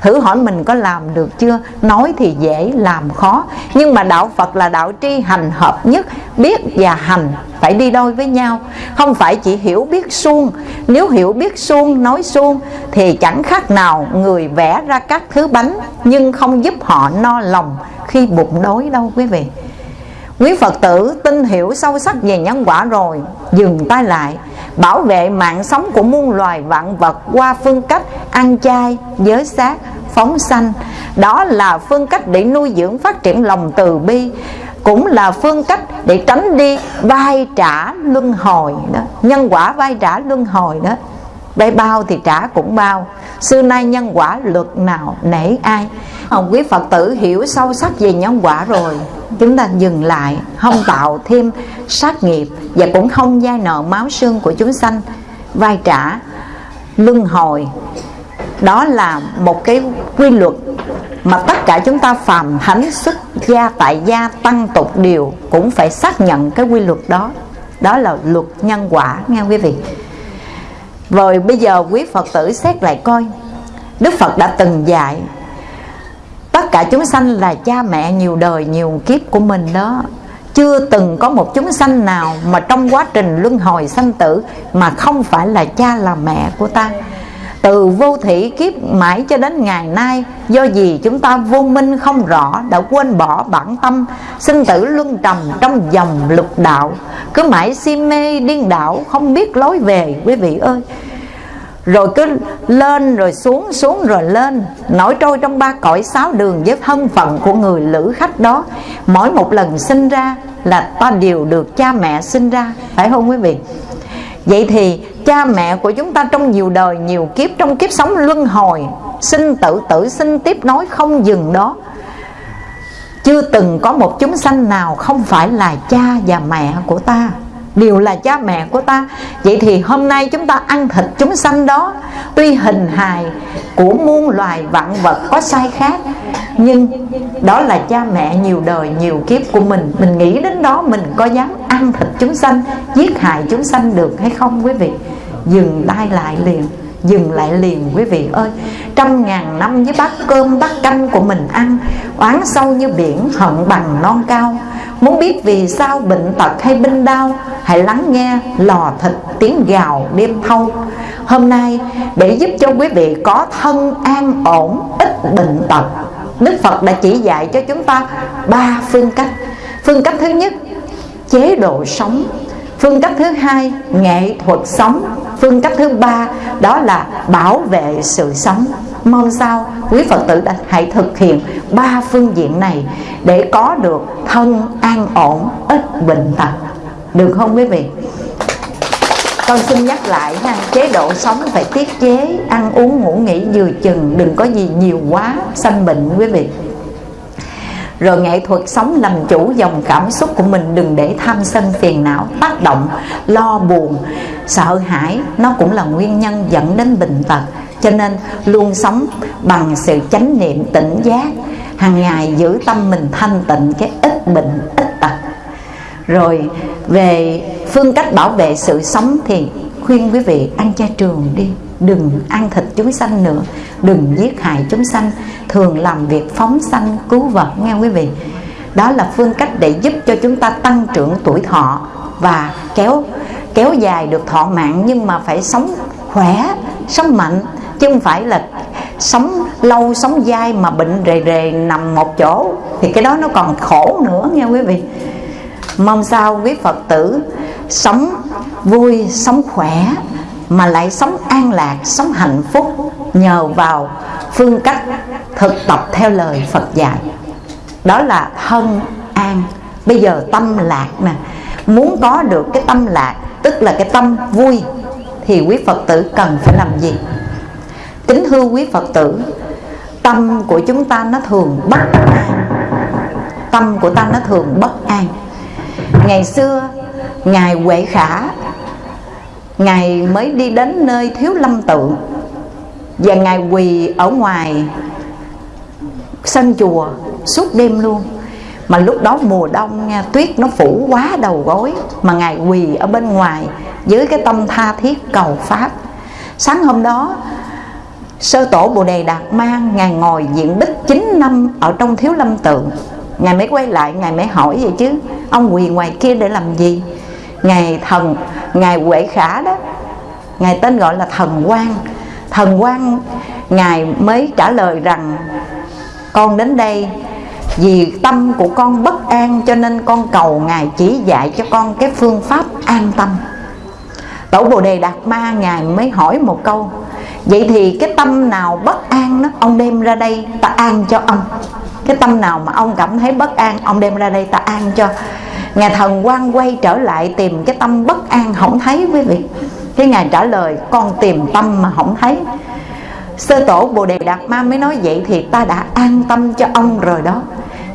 thử hỏi mình có làm được chưa? Nói thì dễ, làm khó. Nhưng mà đạo phật là đạo tri hành hợp nhất. Biết và hành phải đi đôi với nhau. Không phải chỉ hiểu biết suông. Nếu hiểu biết suông, nói suông, thì chẳng khác nào người vẽ ra các thứ bánh, nhưng không giúp họ no lòng khi bụng đói đâu, quý vị. Quý Phật tử tin hiểu sâu sắc về nhân quả rồi Dừng tay lại Bảo vệ mạng sống của muôn loài vạn vật Qua phương cách ăn chay, giới sát, phóng sanh. Đó là phương cách để nuôi dưỡng phát triển lòng từ bi Cũng là phương cách để tránh đi vai trả luân hồi đó. Nhân quả vai trả luân hồi đó đây bao thì trả cũng bao. Xưa nay nhân quả luật nào nể ai? Hồng quý Phật tử hiểu sâu sắc về nhân quả rồi. Chúng ta dừng lại Không tạo thêm sát nghiệp Và cũng không dai nợ máu xương của chúng sanh. Vai trả, luân hồi, đó là một cái quy luật mà tất cả chúng ta phàm thánh, xuất gia, tại gia, tăng tục điều cũng phải xác nhận cái quy luật đó. Đó là luật nhân quả, nghe quý vị? Rồi bây giờ quý phật tử xét lại coi. Đức phật đã từng dạy, tất cả chúng sanh là cha mẹ nhiều đời, nhiều kiếp của mình đó. Chưa từng có một chúng sanh nào mà trong quá trình luân hồi sanh tử mà không phải là cha là mẹ của ta từ vô thị kiếp mãi cho đến ngày nay, do gì chúng ta vô minh không rõ, đã quên bỏ bản tâm, sinh tử luân trầm trong dòng lục đạo. Cứ mãi si mê điên đảo, không biết lối về, quý vị ơi. Rồi cứ lên, rồi xuống xuống, rồi lên. Nổi trôi trong ba cõi sáu đường với thân phận của người lữ khách đó. Mỗi một lần sinh ra là ta đều được cha mẹ sinh ra. Phải không quý vị? Vậy thì cha mẹ của chúng ta trong nhiều đời, nhiều kiếp, trong kiếp sống luân hồi sinh tử tử sinh tiếp nối, không dừng đó. Chưa từng có một chúng sanh nào không phải là cha và mẹ của ta đều là cha mẹ của ta. Vậy thì hôm nay chúng ta ăn thịt chúng sanh đó. Tuy hình hài của muôn loài vạn vật có sai khác, nhưng đó là cha mẹ nhiều đời, nhiều kiếp của mình. Mình nghĩ đến đó, mình có dám ăn thịt chúng sanh, giết hại chúng sanh được hay không quý vị? Dừng tay lại liền dừng lại liền, quý vị ơi. Trăm ngàn năm với bát cơm, bát canh của mình ăn, oán sâu như biển, hận bằng non cao. Muốn biết vì sao bệnh tật hay binh đau hãy lắng nghe lò thịt tiếng gào đêm thâu. Hôm nay, để giúp cho quý vị có thân an ổn, ít bệnh tật, đức phật đã chỉ dạy cho chúng ta ba phương cách. Phương cách thứ nhất, chế độ sống phương cách thứ hai, nghệ thuật sống. Phương cách thứ ba, đó là bảo vệ sự sống. Mong sao quý phật tử đã hãy thực hiện ba phương diện này để có được thân an ổn, ít bệnh tật. Được không quý vị? Con xin nhắc lại ha, chế độ sống phải tiết chế, ăn uống, ngủ nghỉ vừa chừng, đừng có gì nhiều quá, sanh bệnh, quý vị rồi nghệ thuật sống làm chủ dòng cảm xúc của mình đừng để tham sân phiền não, tác động, lo buồn. Sợ hãi, nó cũng là nguyên nhân dẫn đến bệnh tật. Cho nên, luôn sống bằng sự chánh niệm tỉnh giác, hàng ngày giữ tâm mình thanh tịnh cái ít bệnh, ít tật. Rồi, về phương cách bảo vệ sự sống thì khuyên quý vị ăn chay trường đi đừng ăn thịt chúng sanh nữa. Đừng giết hại chúng sanh. Thường làm việc phóng sanh, cứu vật nghe quý vị? Đó là phương cách để giúp cho chúng ta tăng trưởng tuổi thọ và kéo kéo dài được thọ mạng. Nhưng mà phải sống khỏe, sống mạnh, chứ không phải là sống lâu, sống dai mà bệnh rề rề nằm một chỗ. Thì cái đó nó còn khổ nữa, nghe quý vị? Mong sao quý phật tử sống vui, sống khỏe mà lại sống an lạc, sống hạnh phúc nhờ vào phương cách thực tập theo lời phật dạy. Đó là thân an. Bây giờ tâm lạc nè. Muốn có được cái tâm lạc, tức là cái tâm vui, thì quý phật tử cần phải làm gì? Kính thưa quý phật tử, tâm của chúng ta nó thường bất an. Tâm của ta nó thường bất an. Ngày xưa, ngài huệ khả ngài mới đi đến nơi thiếu lâm tượng và ngài quỳ ở ngoài sân chùa suốt đêm luôn. Mà lúc đó mùa đông nha, tuyết nó phủ quá đầu gối, mà ngài quỳ ở bên ngoài với cái tâm tha thiết cầu pháp. Sáng hôm đó, sơ tổ bồ đề đạt mang ngài ngồi diện bích 9 năm ở trong thiếu lâm tượng. Ngài mới quay lại, ngài mới hỏi vậy chứ, ông quỳ ngoài kia để làm gì? Ngài thần, ngài huệ khả đó. Ngài tên gọi là thần quan thần quan ngài mới trả lời rằng, con đến đây vì tâm của con bất an cho nên con cầu ngài chỉ dạy cho con cái phương pháp an tâm. Tổ bồ đề đạt ma ngài mới hỏi một câu, vậy thì cái tâm nào bất an đó ông đem ra đây ta an cho ông? Cái tâm nào mà ông cảm thấy bất an, ông đem ra đây ta an cho? Ngài thần quan quay trở lại tìm cái tâm bất an không thấy quý vị. Cái ngài trả lời, con tìm tâm mà không thấy. Sơ tổ bồ đề đạt ma mới nói, vậy thì ta đã an tâm cho ông rồi đó.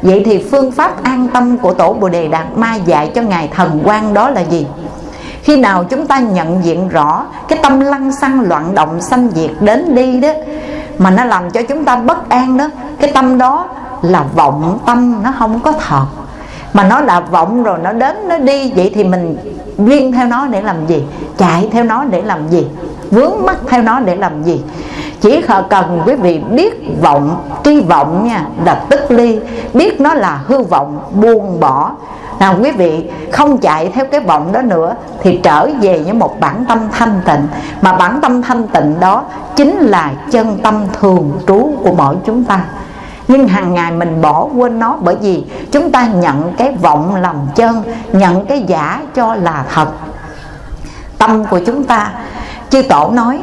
Vậy thì phương pháp an tâm của tổ bồ đề đạt ma dạy cho ngài thần quan đó là gì? Khi nào chúng ta nhận diện rõ cái tâm lăng xăng loạn động sanh diệt đến đi đó, mà nó làm cho chúng ta bất an đó, cái tâm đó là vọng tâm, nó không có thật mà nó đã vọng rồi, nó đến, nó đi. Vậy thì mình duyên theo nó để làm gì? Chạy theo nó để làm gì? Vướng mắt theo nó để làm gì? Chỉ cần quý vị biết vọng. Tri vọng nha, là tức ly. Biết nó là hư vọng, buông bỏ. Nào quý vị, không chạy theo cái vọng đó nữa thì trở về với một bản tâm thanh tịnh. Mà bản tâm thanh tịnh đó chính là chân tâm thường trú của mỗi chúng ta nhưng hàng ngày mình bỏ quên nó bởi vì chúng ta nhận cái vọng làm chân, nhận cái giả cho là thật. Tâm của chúng ta, chư tổ nói,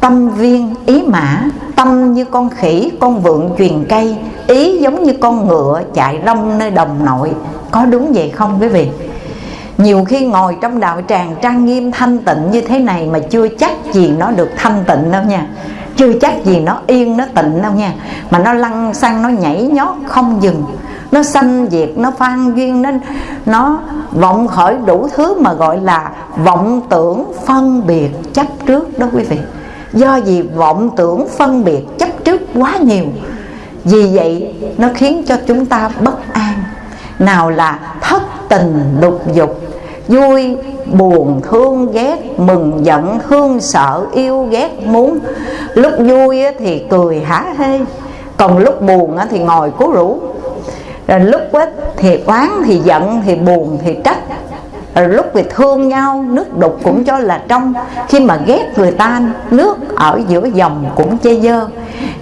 tâm viên ý mã, tâm như con khỉ, con vượn truyền cây, ý giống như con ngựa chạy rong nơi đồng nội. Có đúng vậy không quý vị? Nhiều khi ngồi trong đạo tràng trang nghiêm thanh tịnh như thế này mà chưa chắc gì nó được thanh tịnh đâu nha chưa chắc gì nó yên, nó tịnh đâu nha. Mà nó lăn xăng, nó nhảy nhót, không dừng. Nó sanh diệt, nó phan duyên nên nó vọng khởi đủ thứ mà gọi là vọng tưởng phân biệt chấp trước đó quý vị. Do vì vọng tưởng phân biệt chấp trước quá nhiều, vì vậy nó khiến cho chúng ta bất an. Nào là thất tình lục dục vui, buồn, thương, ghét, mừng, giận thương sợ, yêu, ghét, muốn. Lúc vui thì cười hả hê, còn lúc buồn thì ngồi cố rủ rồi lúc thì oán, thì giận, thì buồn, thì trách. Rồi lúc thì thương nhau, nước đục cũng cho là trong. Khi mà ghét người ta, nước ở giữa dòng cũng chê dơ.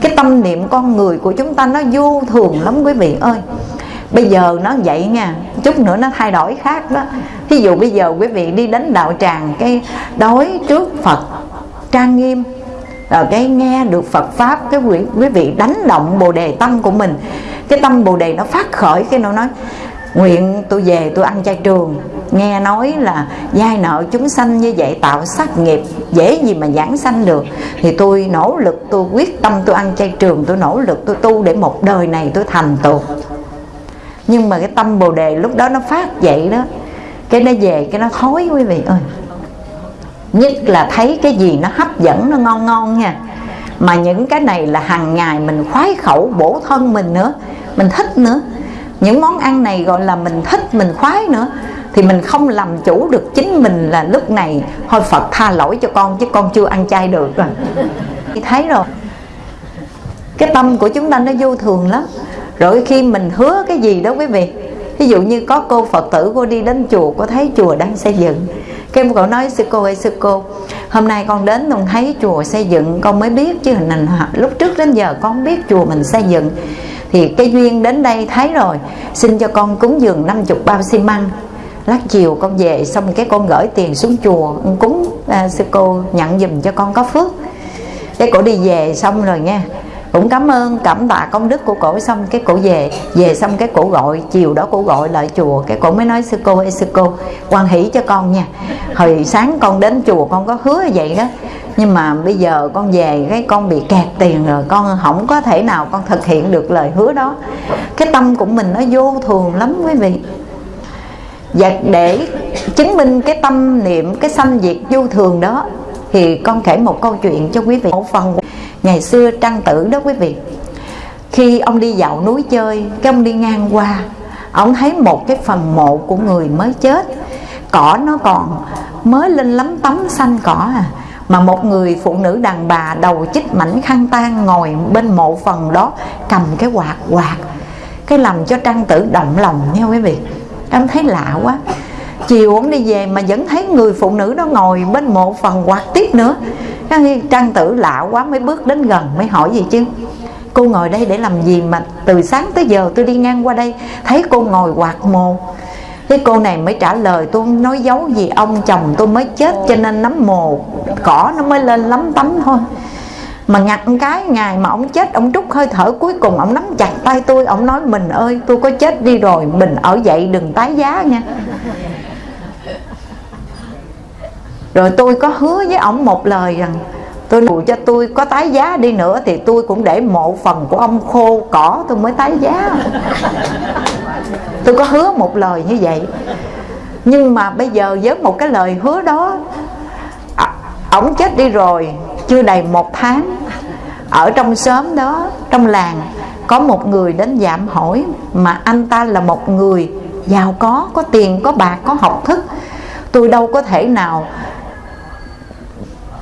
Cái tâm niệm con người của chúng ta nó vô thường lắm quý vị ơi bây giờ nó vậy nha chút nữa nó thay đổi khác đó. Ví dụ bây giờ quý vị đi đến đạo tràng cái đối trước phật trang nghiêm rồi cái nghe được Phật pháp cái quý, quý vị đánh động bồ đề tâm của mình cái tâm bồ đề nó phát khởi cái nó nói nguyện tôi về tôi ăn chay trường. Nghe nói là giai nợ chúng sanh như vậy tạo sát nghiệp dễ gì mà giảng sanh được. Thì tôi nỗ lực tôi quyết tâm tôi ăn chay trường tôi nỗ lực tôi tu để một đời này tôi thành tựu nhưng mà cái tâm bồ đề lúc đó nó phát dậy đó, cái nó về, cái nó thối, quý vị ơi. Nhất là thấy cái gì nó hấp dẫn, nó ngon ngon nha. Mà những cái này là hàng ngày mình khoái khẩu bổ thân mình nữa, mình thích nữa. Những món ăn này gọi là mình thích, mình khoái nữa. Thì mình không làm chủ được chính mình là lúc này, thôi Phật tha lỗi cho con, chứ con chưa ăn chay được. Rồi thấy rồi. Cái tâm của chúng ta nó vô thường lắm rồi khi mình hứa cái gì đó quý vị? Ví dụ như có cô phật tử cô đi đến chùa cô thấy chùa đang xây dựng. Cái cậu nói sư cô ơi sư cô hôm nay con đến con thấy chùa xây dựng con mới biết chứ hình ảnh lúc trước đến giờ con không biết chùa mình xây dựng. Thì cái duyên đến đây thấy rồi xin cho con cúng dường 50 bao xi măng. Lát chiều con về xong cái con gửi tiền xuống chùa cúng à, sư cô nhận dùm cho con có phước. Cái cổ đi về xong rồi nha cũng cảm ơn cảm tạ công đức của cổ xong cái cổ về về xong cái cổ gọi, chiều đó cổ gọi lại chùa. Cái cổ mới nói, sư cô ơi, sư cô, quan hỷ cho con nha. Hồi sáng con đến chùa con có hứa vậy đó. Nhưng mà bây giờ con về, cái con bị kẹt tiền rồi, con không có thể nào con thực hiện được lời hứa đó. Cái tâm của mình nó vô thường lắm quý vị. Và để chứng minh cái tâm niệm, cái sanh diệt vô thường đó, thì con kể một câu chuyện cho quý vị. Một phần ngày xưa trăng tử đó quý vị. Khi ông đi dạo núi chơi, cái ông đi ngang qua, ông thấy một cái phần mộ của người mới chết. Cỏ nó còn mới lên lắm tấm xanh cỏ à. Mà một người phụ nữ đàn bà đầu chích mảnh khăn tan ngồi bên mộ phần đó, cầm cái quạt quạt. Cái làm cho trăng tử động lòng nha quý vị. Em thấy lạ quá. Chiều ông đi về mà vẫn thấy người phụ nữ đó ngồi bên mộ phần quạt tiếp nữa cái trang tử lạ quá mới bước đến gần mới hỏi gì chứ? Cô ngồi đây để làm gì mà từ sáng tới giờ tôi đi ngang qua đây, thấy cô ngồi quạt mồ. Cái cô này mới trả lời tôi, nói giấu gì ông chồng tôi mới chết cho nên nấm mồ, cỏ nó mới lên lắm tấm thôi. Mà ngặt cái, ngày mà ông chết, ông trút hơi thở cuối cùng, ông nắm chặt tay tôi, ông nói, mình ơi, tôi có chết đi rồi, mình ở dậy đừng tái giá nha rồi tôi có hứa với ông một lời rằng, tôi dù cho tôi có tái giá đi nữa thì tôi cũng để mộ phần của ông khô cỏ tôi mới tái giá. Tôi có hứa một lời như vậy. Nhưng mà bây giờ với một cái lời hứa đó ông ổng chết đi rồi, chưa đầy một tháng, ở trong xóm đó, trong làng, có một người đến giảm hỏi mà anh ta là một người giàu có có tiền, có bạc, có học thức. Tôi đâu có thể nào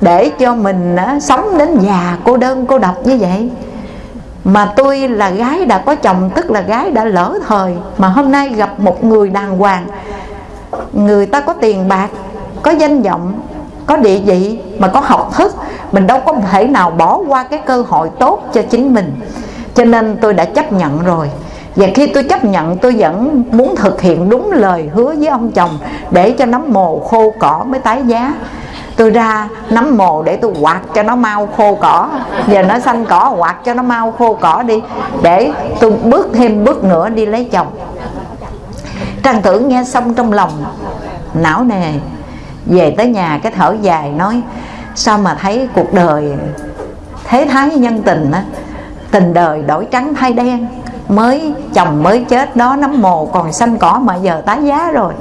để cho mình á, sống đến già cô đơn cô độc như vậy. Mà tôi là gái đã có chồng tức là gái đã lỡ thời. Mà hôm nay gặp một người đàng hoàng. Người ta có tiền bạc có danh vọng có địa vị mà có học thức. Mình đâu có thể nào bỏ qua cái cơ hội tốt cho chính mình. Cho nên tôi đã chấp nhận rồi. Và khi tôi chấp nhận tôi vẫn muốn thực hiện đúng lời hứa với ông chồng để cho nấm mồ khô cỏ mới tái giá tôi ra nắm mồ để tôi quạt cho nó mau khô cỏ. Giờ nó xanh cỏ, quạt cho nó mau khô cỏ đi, để tôi bước thêm bước nữa đi lấy chồng. Trang tử nghe xong trong lòng, não nề về tới nhà cái thở dài nói, sao mà thấy cuộc đời thế thái nhân tình á? Tình đời đổi trắng thay đen, mới chồng mới chết đó, nấm mồ còn xanh cỏ mà giờ tái giá rồi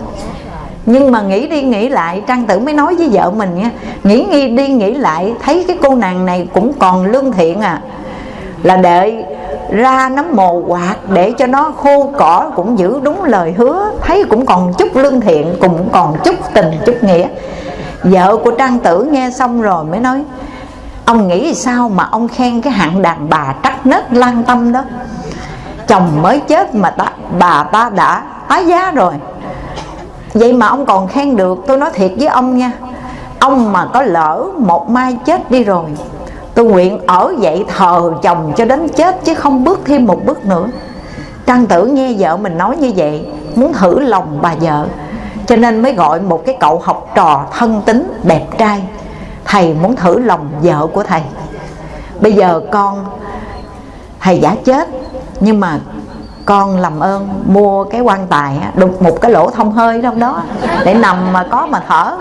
nhưng mà nghĩ đi nghĩ lại trang tử mới nói với vợ mình nha nghĩ nghi đi nghĩ lại thấy cái cô nàng này cũng còn lương thiện à. Là đợi ra nấm mồ quạt để cho nó khô cỏ cũng giữ đúng lời hứa thấy cũng còn chút lương thiện cũng còn chút tình chút nghĩa. Vợ của trang tử nghe xong rồi mới nói ông nghĩ sao mà ông khen cái hạng đàn bà trắc nết lan tâm đó? Chồng mới chết mà ta, bà ta đã tái giá rồi vậy mà ông còn khen được, tôi nói thiệt với ông nha. Ông mà có lỡ một mai chết đi rồi, tôi nguyện ở dậy thờ chồng cho đến chết chứ không bước thêm một bước nữa. Trang tử nghe vợ mình nói như vậy, muốn thử lòng bà vợ, cho nên mới gọi một cái cậu học trò thân tính đẹp trai. Thầy muốn thử lòng vợ của thầy. Bây giờ con, thầy giả chết, nhưng mà con làm ơn, mua cái quan tài đục một cái lỗ thông hơi trong đó, để nằm mà có mà thở.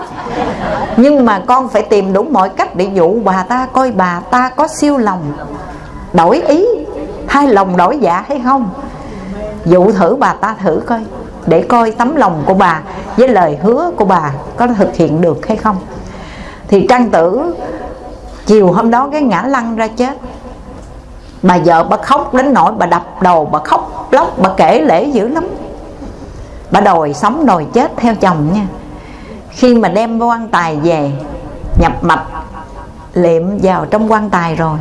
Nhưng mà con phải tìm đủ mọi cách để dụ bà ta coi bà ta có siêu lòng, đổi ý hay lòng đổi dạ hay không. Dụ thử bà ta thử coi, để coi tấm lòng của bà với lời hứa của bà có thực hiện được hay không. Thì trang tử, chiều hôm đó cái ngã lăn ra chết bà vợ bà khóc đến nỗi bà đập đầu, bà khóc lóc, bà kể lễ dữ lắm. Bà đòi sống, đòi chết theo chồng nha. Khi mà đem quan tài về, nhập mạch, liệm vào trong quan tài rồi,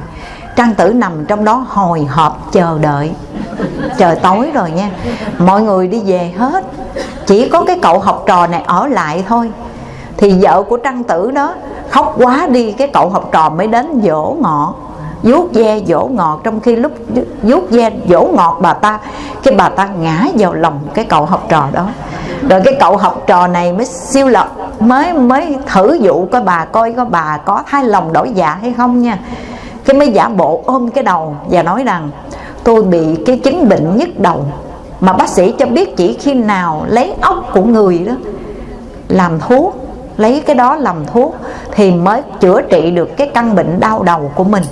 trang tử nằm trong đó hồi hộp chờ đợi trời tối rồi nha. Mọi người đi về hết. Chỉ có cái cậu học trò này ở lại thôi. Thì vợ của trang tử đó khóc quá đi, cái cậu học trò mới đến dỗ ngọt vuốt ve dỗ ngọt trong khi lúc vuốt ve dỗ ngọt bà ta, cái bà ta ngã vào lòng cái cậu học trò đó. Rồi cái cậu học trò này mới siêu lập, mới mới thử dụ coi bà coi có bà có thay lòng đổi dạ hay không nha. Cái mới giả bộ ôm cái đầu và nói rằng, tôi bị cái chứng bệnh nhức đầu, mà bác sĩ cho biết chỉ khi nào lấy ốc của người đó làm thuốc, lấy cái đó làm thuốc thì mới chữa trị được cái căn bệnh đau đầu của mình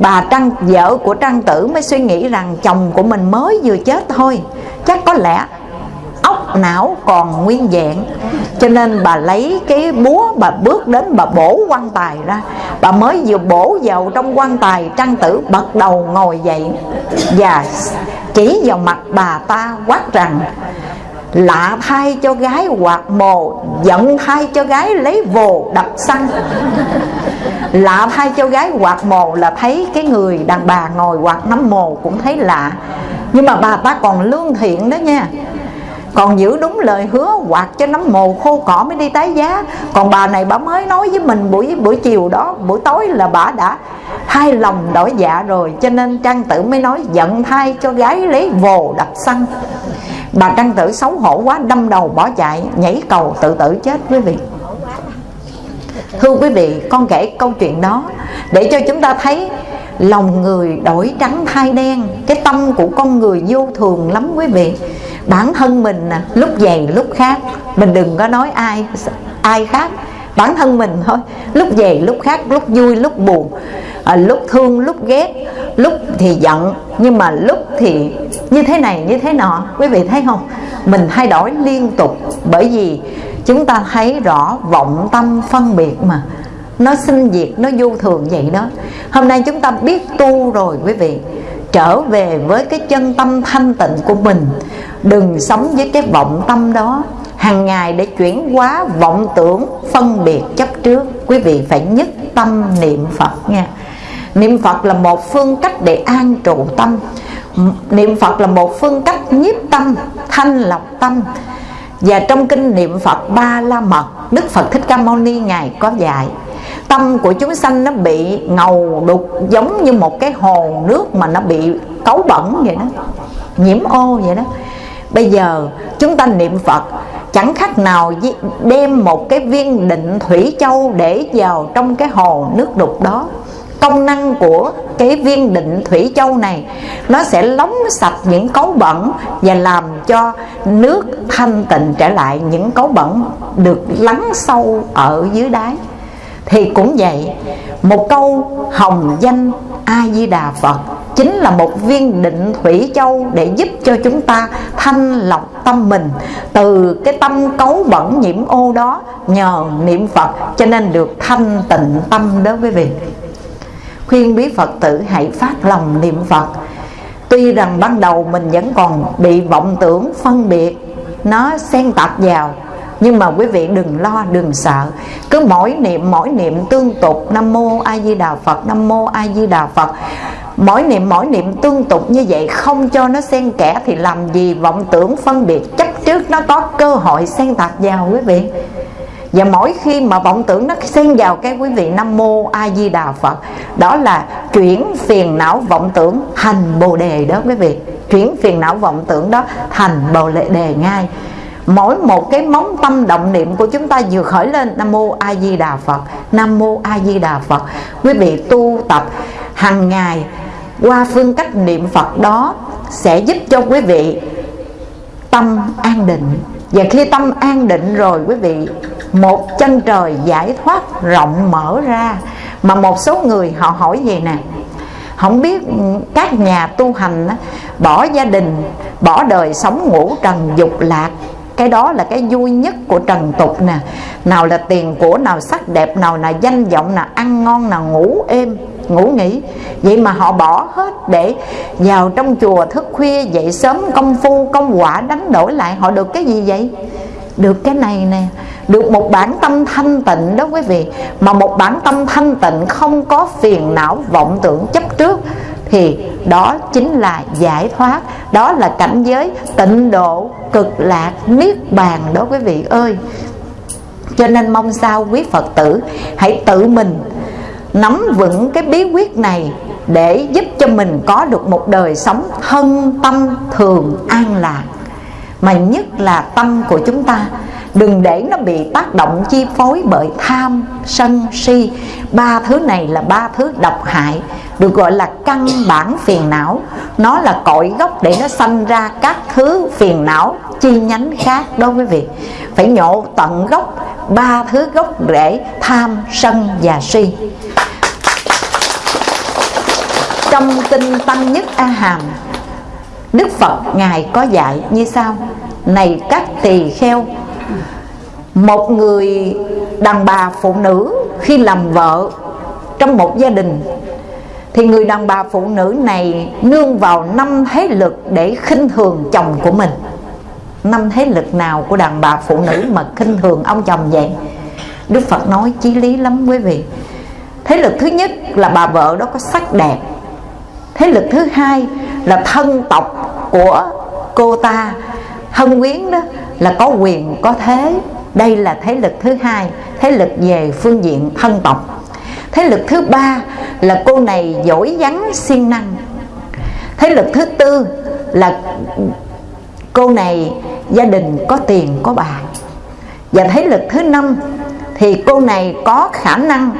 bà trăng vợ của trăng tử mới suy nghĩ rằng chồng của mình mới vừa chết thôi. Chắc có lẽ óc não còn nguyên vẹn. Cho nên bà lấy cái búa, bà bước đến bà bổ quan tài ra. Bà mới vừa bổ vào trong quan tài trăng tử bật đầu ngồi dậy và chỉ vào mặt bà ta quát rằng lạ thay cho gái hoạt mồ giận thay cho gái lấy vồ đập xăng. Lạ thay cho gái hoạt mồ là thấy cái người đàn bà ngồi hoạt nắm mồ cũng thấy lạ. Nhưng mà bà ta còn lương thiện đó nha. Còn giữ đúng lời hứa quạt cho nấm mồ khô cỏ mới đi tái giá. Còn bà này bà mới nói với mình buổi buổi chiều đó, buổi tối là bà đã hai lòng đổi dạ rồi, cho nên trang tử mới nói giận thay cho gái lấy vồ đập xăng bà Trăng tử xấu hổ quá, đâm đầu bỏ chạy, nhảy cầu tự tử chết quý vị. Thưa quý vị, con kể câu chuyện đó để cho chúng ta thấy lòng người đổi trắng thay đen, cái tâm của con người vô thường lắm quý vị. Bản thân mình lúc dày, lúc khác, mình đừng có nói ai ai khác. Bản thân mình thôi, lúc về lúc khác, lúc vui, lúc buồn à, lúc thương lúc ghét lúc thì giận nhưng mà lúc thì như thế này như thế nọ. Quý vị thấy không? Mình thay đổi liên tục bởi vì chúng ta thấy rõ vọng tâm phân biệt mà. Nó sinh diệt nó vô thường vậy đó. Hôm nay chúng ta biết tu rồi quý vị. Trở về với cái chân tâm thanh tịnh của mình. Đừng sống với cái vọng tâm đó. Hàng ngày để chuyển hóa vọng tưởng phân biệt chấp trước. Quý vị phải nhất tâm niệm phật nha niệm phật là một phương cách để an trụ tâm. Niệm phật là một phương cách nhiếp tâm, thanh lọc tâm. Và trong kinh niệm phật ba la mật, đức phật thích ca mâu ni ngài có dạy, tâm của chúng sanh nó bị ngầu đục giống như một cái hồ nước mà nó bị cấu bẩn vậy đó, nhiễm ô vậy đó. Bây giờ chúng ta niệm phật, chẳng khác nào đem một cái viên định thủy châu để vào trong cái hồ nước đục đó công năng của cái viên định thủy châu này, nó sẽ lóng sạch những cấu bẩn và làm cho nước thanh tịnh trở lại những cấu bẩn được lắng sâu ở dưới đáy. Thì cũng vậy, một câu hồng danh a di đà phật chính là một viên định thủy châu để giúp cho chúng ta thanh lọc tâm mình từ cái tâm cấu bẩn nhiễm ô đó nhờ niệm phật cho nên được thanh tịnh tâm đối với vị khuyên quý phật tử hãy phát lòng niệm phật. Tuy rằng ban đầu mình vẫn còn bị vọng tưởng, phân biệt, nó xen tạp vào, nhưng mà quý vị đừng lo, đừng sợ. Cứ mỗi niệm mỗi niệm tương tục, nam mô a di đà phật, nam mô a di đà phật. Mỗi niệm mỗi niệm tương tục như vậy, không cho nó xen kẽ thì làm gì vọng tưởng, phân biệt? Chấp trước nó có cơ hội xen tạp vào, quý vị và mỗi khi mà vọng tưởng nó xen vào cái quý vị nam mô a di đà phật, đó là chuyển phiền não vọng tưởng thành bồ đề đó quý vị. Chuyển phiền não vọng tưởng đó thành bồ đề ngay. Mỗi một cái móng tâm động niệm của chúng ta vừa khởi lên, nam mô a di đà phật, nam mô a di đà phật. Quý vị tu tập hàng ngày qua phương cách niệm phật đó sẽ giúp cho quý vị tâm an định. Và khi tâm an định rồi, quý vị một chân trời giải thoát rộng mở ra, mà một số người họ hỏi gì nè, không biết các nhà tu hành bỏ gia đình, bỏ đời sống ngủ trần dục lạc, cái đó là cái vui nhất của trần tục nè. Nào là tiền của, nào sắc đẹp, nào là danh vọng, nào ăn ngon, nào ngủ êm, ngủ nghỉ. Vậy mà họ bỏ hết để vào trong chùa thức khuya, dậy sớm công phu, công quả, đánh đổi lại, họ được cái gì vậy? Được cái này nè được một bản tâm thanh tịnh đó quý vị. Mà một bản tâm thanh tịnh không có phiền não vọng tưởng chấp trước, thì đó chính là giải thoát. Đó là cảnh giới tịnh độ cực lạc niết bàn đó quý vị ơi. Cho nên mong sao quý phật tử hãy tự mình nắm vững cái bí quyết này để giúp cho mình có được một đời sống thân tâm thường an lạc. Mà nhất là tâm của chúng ta đừng để nó bị tác động chi phối bởi tham, sân, si. Ba thứ này là ba thứ độc hại, được gọi là căn bản phiền não. Nó là cội gốc để nó sanh ra các thứ phiền não chi nhánh khác đó quý vị. Phải nhổ tận gốc, ba thứ gốc rễ tham, sân và si. Trong kinh tăng nhất a hàm, đức phật ngài có dạy như sau. Này các tỳ kheo một người đàn bà phụ nữ khi làm vợ trong một gia đình, thì người đàn bà phụ nữ này nương vào năm thế lực để khinh thường chồng của mình. Năm thế lực nào của đàn bà phụ nữ mà khinh thường ông chồng vậy? Đức Phật nói chí lý lắm quý vị. Thế lực thứ nhất là bà vợ đó có sắc đẹp. Thế lực thứ hai là thân tộc của cô ta. Thân quyến đó là có quyền, có thế. Đây là thế lực thứ hai, Thế lực về phương diện thân tộc. Thế lực thứ ba là cô này giỏi vắng siêng năng. Thế lực thứ tư là cô này gia đình có tiền, có bạc. Và thế lực thứ năm thì cô này có khả năng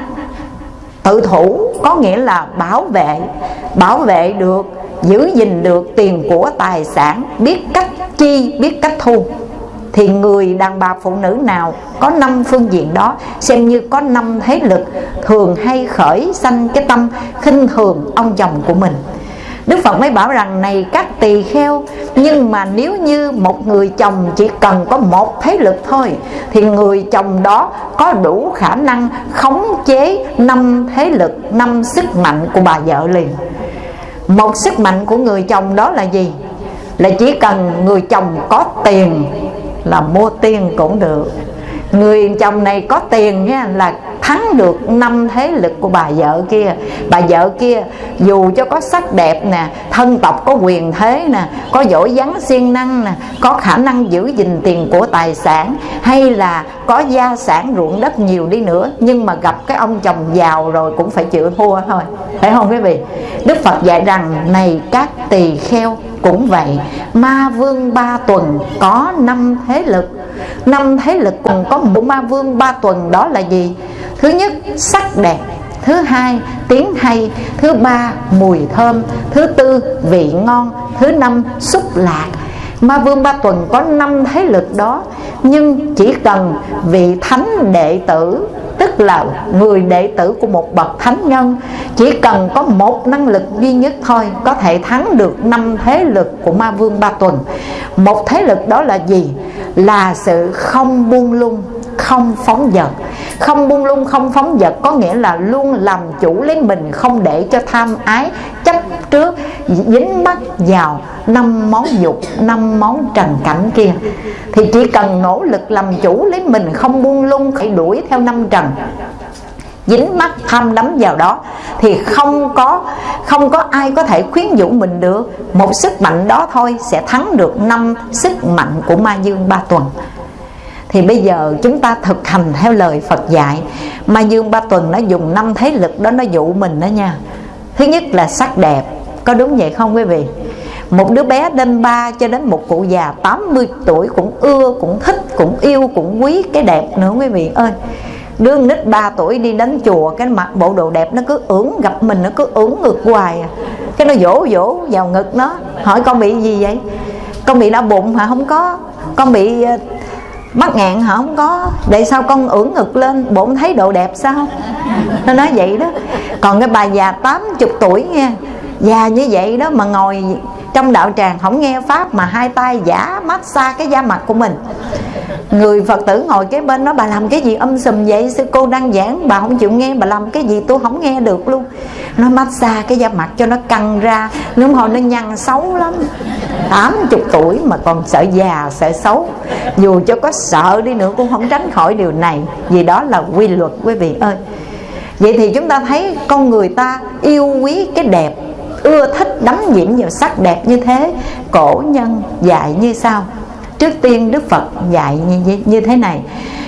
tự thủ, có nghĩa là bảo vệ bảo vệ được, giữ gìn được tiền của tài sản, biết cách chi, biết cách thu thì người đàn bà phụ nữ nào có năm phương diện đó xem như có năm thế lực thường hay khởi sanh cái tâm khinh thường ông chồng của mình Đức Phật mới bảo rằng này các tỳ kheo Nhưng mà nếu như một người chồng chỉ cần có một thế lực thôi Thì người chồng đó có đủ khả năng khống chế năm thế lực, năm sức mạnh của bà vợ liền Một sức mạnh của người chồng đó là gì? Là chỉ cần người chồng có tiền là mua tiền cũng được người chồng này có tiền nha, là thắng được năm thế lực của bà vợ kia. Bà vợ kia, dù cho có sắc đẹp nè, thân tộc có quyền thế nè, có giỏi vắng siêng năng nè, có khả năng giữ gìn tiền của tài sản, hay là có gia sản ruộng đất nhiều đi nữa, nhưng mà gặp cái ông chồng giàu rồi cũng phải chịu thua thôi. Phải không quý vị? Đức phật dạy rằng, này các tỳ kheo, cũng vậy, ma vương ba tuần có năm thế lực năm thế lực cùng có bộ ma vương ba tuần, đó là gì? Thứ nhất, sắc đẹp. Thứ hai, tiếng hay. Thứ ba, mùi thơm. Thứ tư, vị ngon. Thứ năm, xúc lạc. Ma vương ba tuần có năm thế lực đó, nhưng chỉ cần vị thánh đệ tử, tức là người đệ tử của một bậc thánh nhân, chỉ cần có một năng lực duy nhất thôi, có thể thắng được năm thế lực của ma vương ba tuần. Một thế lực đó là gì? Là sự không buông lung, không phóng dật. Không buông lung, không phóng dật có nghĩa là luôn làm chủ lấy mình, không để cho tham ái chấp trước, dính mắc vào năm món dục, năm món trần cảnh kia. Thì chỉ cần nỗ lực làm chủ lấy mình, không buông lung phải đuổi theo năm trần dính mắt tham đắm vào đó thì không có không có ai có thể khuyến dụ mình được. Một sức mạnh đó thôi sẽ thắng được năm sức mạnh của ma dương ba tuần. Thì bây giờ chúng ta thực hành theo lời Phật dạy. Ma Dương Ba Tuần nó dùng năm thế lực đó nó dụ mình đó nha. Thứ nhất là sắc đẹp Có đúng vậy không quý vị? Một đứa bé đến ba cho đến một cụ già 80 tuổi cũng ưa, cũng thích, cũng yêu, cũng quý cái đẹp nữa quý vị ơi. Đứa nít 3 tuổi đi đến chùa, Cái mặt bộ đồ đẹp, nó cứ ưỡn gặp mình, Nó cứ ưỡn ngược hoài à. Cái nó vỗ vỗ vào ngực nó, Hỏi, con bị gì vậy? Con bị đau bụng hả? Không có. Con bị ờ, mắc ngạn hả? Không có. Để sao con ưỡn ngực lên? Bổn thấy độ đẹp sao? Nó nói vậy đó. Còn cái bà già 80 tuổi nha già như vậy đó mà ngồi trong đạo tràng không nghe pháp mà hai tay giả massage cái da mặt của mình. Người phật tử ngồi kế bên nó bà làm cái gì âm sùm vậy? Sư cô đang giảng, bà không chịu nghe, bà làm cái gì tôi không nghe được luôn. Nó massage cái da mặt cho nó căng ra. Nếu hồi nó nhăn xấu lắm. 80 tuổi mà còn sợ già, sợ xấu. Dù cho có sợ đi nữa cũng không tránh khỏi điều này. Vì đó là quy luật, quý vị ơi. Vậy thì chúng ta thấy con người ta yêu quý cái đẹp ưa thích đắm nhiễm vào sắc đẹp như thế cổ nhân dạy như sau. Trước tiên đức phật dạy như, như thế này.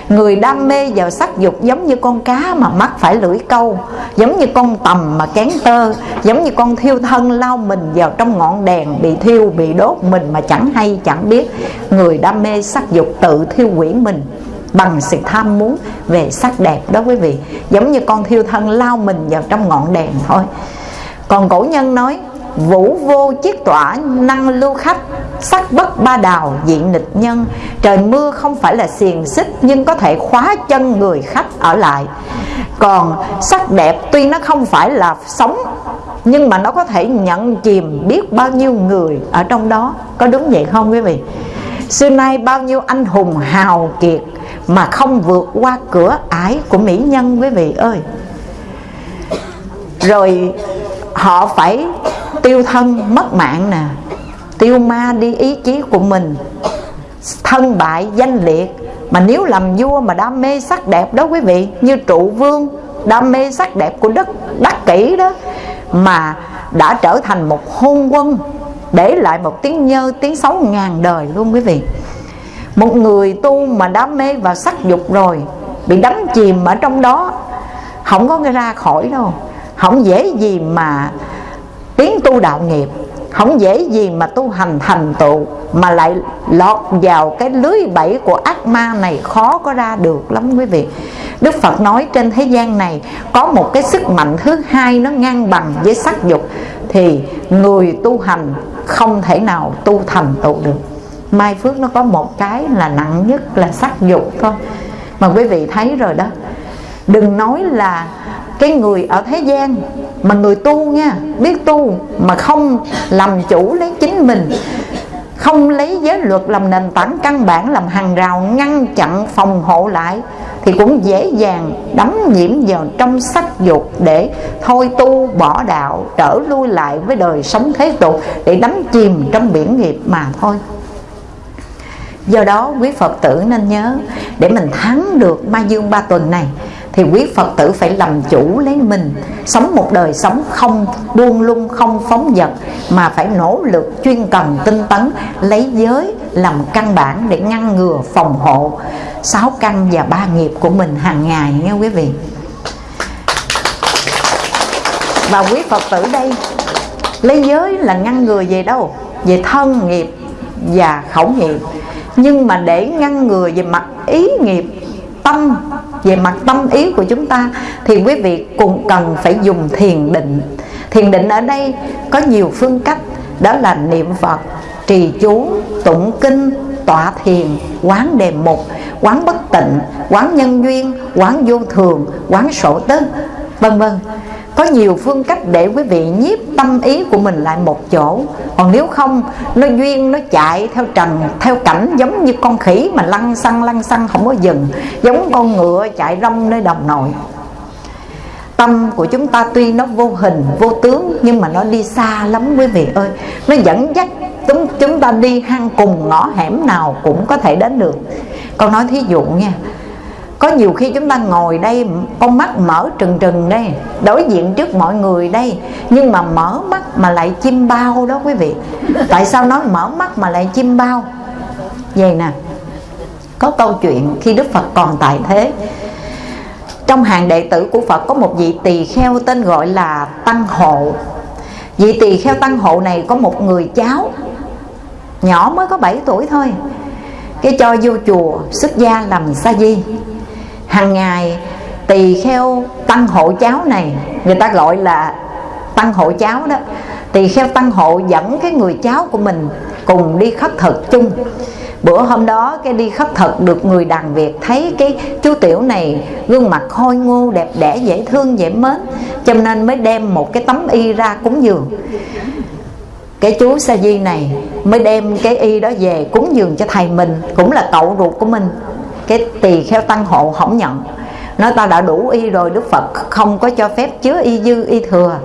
Người đam mê vào sắc dục giống như con cá mà mắc phải lưỡi câu giống như con tầm mà kén tơ giống như con thiêu thân lao mình vào trong ngọn đèn bị thiêu bị đốt mình mà chẳng hay chẳng biết. Người đam mê sắc dục tự thiêu quỷ mình bằng sự tham muốn về sắc đẹp đó quý vị. Giống như con thiêu thân lao mình vào trong ngọn đèn thôi còn cổ nhân nói, vũ vô chiết tỏa năng lưu khách, sắc bất ba đào, diện nịch nhân. Trời mưa không phải là xiềng xích, nhưng có thể khóa chân người khách ở lại. Còn sắc đẹp tuy nó không phải là sống, nhưng mà nó có thể nhận chìm biết bao nhiêu người ở trong đó. Có đúng vậy không quý vị? Xưa nay bao nhiêu anh hùng hào kiệt mà không vượt qua cửa ải của mỹ nhân quý vị ơi. Rồi họ phải tiêu thân, mất mạng nè. Tiêu ma đi ý chí của mình, thân bại danh liệt. Mà nếu làm vua mà đam mê sắc đẹp đó quý vị, như trụ vương, đam mê sắc đẹp của đất đắc kỷ đó, mà đã trở thành một hôn quân, để lại một tiếng nhơ, tiếng xấu ngàn đời luôn quý vị. Một người tu mà đam mê vào sắc dục rồi, bị đắm chìm ở trong đó, không có ra khỏi đâu không dễ gì mà tiến tu đạo nghiệp, không dễ gì mà tu hành thành tựu, mà lại lọt vào cái lưới bẫy của ác ma này khó có ra được lắm quý vị. Đức Phật nói trên thế gian này có một cái sức mạnh thứ hai nó ngang bằng với sắc dục, thì người tu hành không thể nào tu thành tựu được. Mai phước nó có một cái là nặng nhất là sắc dục thôi. Mà quý vị thấy rồi đó, đừng nói là cái người ở thế gian mà người tu nha, biết tu mà không làm chủ lấy chính mình, không lấy giới luật làm nền tảng căn bản, làm hàng rào ngăn chặn phòng hộ lại, thì cũng dễ dàng đắm nhiễm vào trong sắc dục để thôi tu, bỏ đạo, trở lui lại với đời sống thế tục để đắm chìm trong biển nghiệp mà thôi. Do đó quý phật tử nên nhớ, để mình thắng được ma dương ba tuần này thì quý phật tử phải làm chủ lấy mình. Sống một đời sống không buông lung, không phóng dật, mà phải nỗ lực chuyên cần tinh tấn, lấy giới làm căn bản để ngăn ngừa, phòng hộ. Sáu căn và ba nghiệp của mình hàng ngày nghe quý vị. Và quý phật tử đây, lấy giới là ngăn ngừa về đâu? Về thân nghiệp và khẩu nghiệp. Nhưng mà để ngăn ngừa về mặt ý nghiệp, tâm về mặt tâm ý của chúng ta, thì quý vị cũng cần phải dùng thiền định. Thiền định ở đây có nhiều phương cách, đó là niệm phật, trì chú, tụng kinh, tọa thiền, quán đề mục, quán bất tịnh, quán nhân duyên, quán vô thường, quán sổ tức vân vân có nhiều phương cách để quý vị nhiếp tâm ý của mình lại một chỗ. Còn nếu không, nó duyên, nó chạy theo trần, theo cảnh giống như con khỉ mà lăn xăng lăn xăng không có dừng, giống con ngựa chạy rong nơi đồng nội tâm của chúng ta tuy nó vô hình, vô tướng, nhưng mà nó đi xa lắm quý vị ơi. Nó dẫn dắt chúng chúng ta đi hang cùng ngõ hẻm nào cũng có thể đến được. Con nói thí dụ nha có nhiều khi chúng ta ngồi đây, con mắt mở trừng trừng đây, đối diện trước mọi người đây, nhưng mà mở mắt mà lại chim bao đó quý vị. Tại sao nói mở mắt mà lại chim bao? Vậy nè, có câu chuyện khi đức phật còn tại thế. Trong hàng đệ tử của phật có một vị tỳ kheo tên gọi là tăng hộ. Vị tỳ kheo tăng hộ này có một người cháu, nhỏ mới có 7 tuổi thôi. Cái cho vô chùa, xuất gia làm sa di hàng ngày tỳ kheo tăng hộ cháo này, người ta gọi là tăng hộ cháo đó. Tỳ kheo tăng hộ dẫn cái người cháu của mình cùng đi khất thực chung. Bữa hôm đó cái đi khất thực được người đàn việt thấy cái chú tiểu này gương mặt khôi ngô, đẹp đẽ, dễ thương, dễ mến, cho nên mới đem một cái tấm y ra cúng dường. Cái chú sa di này mới đem cái y đó về cúng dường cho thầy mình, cũng là cậu ruột của mình cái tỳ kheo tăng hộ không nhận. Nói ta đã đủ y rồi đức phật không có cho phép chứa y dư y thừa.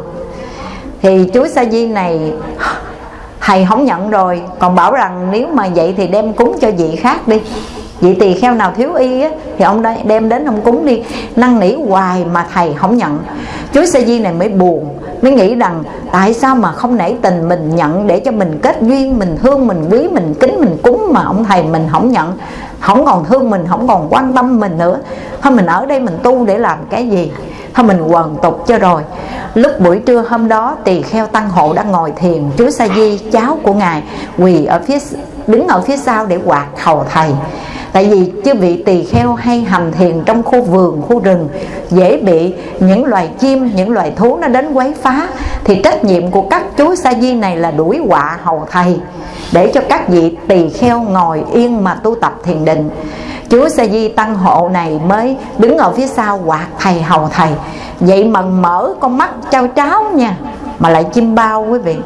Thì chú sa di này thầy không nhận rồi còn bảo rằng nếu mà vậy thì đem cúng cho vị khác đi. Vị tỳ kheo nào thiếu y á, thì ông đem đến ông cúng đi. Năn nỉ hoài mà thầy không nhận. Chú sa di này mới buồn mới nghĩ rằng tại sao mà không nể tình mình nhận để cho mình kết duyên mình thương mình quý mình kính mình cúng mà ông thầy mình không nhận không còn thương mình, không còn quan tâm mình nữa. Thôi mình ở đây mình tu để làm cái gì? Thôi mình quần tục cho rồi. Lúc buổi trưa hôm đó tỳ kheo tăng hộ đã ngồi thiền chú sa di, cháu của ngài, quỳ ở phía đứng ở phía sau để quạt hầu thầy. Tại vì chư vị tỳ kheo hay hành thiền trong khu vườn, khu rừng, dễ bị những loài chim, những loài thú nó đến quấy phá, thì trách nhiệm của các chú sa di này là đuổi quạ hầu thầy, để cho các vị tỳ kheo ngồi yên mà tu tập thiền định chúa sa di tăng hộ này mới đứng ở phía sau. Quạt thầy hầu thầy. Vậy mà mở con mắt trao tráo nha, mà lại chim bao quý vị.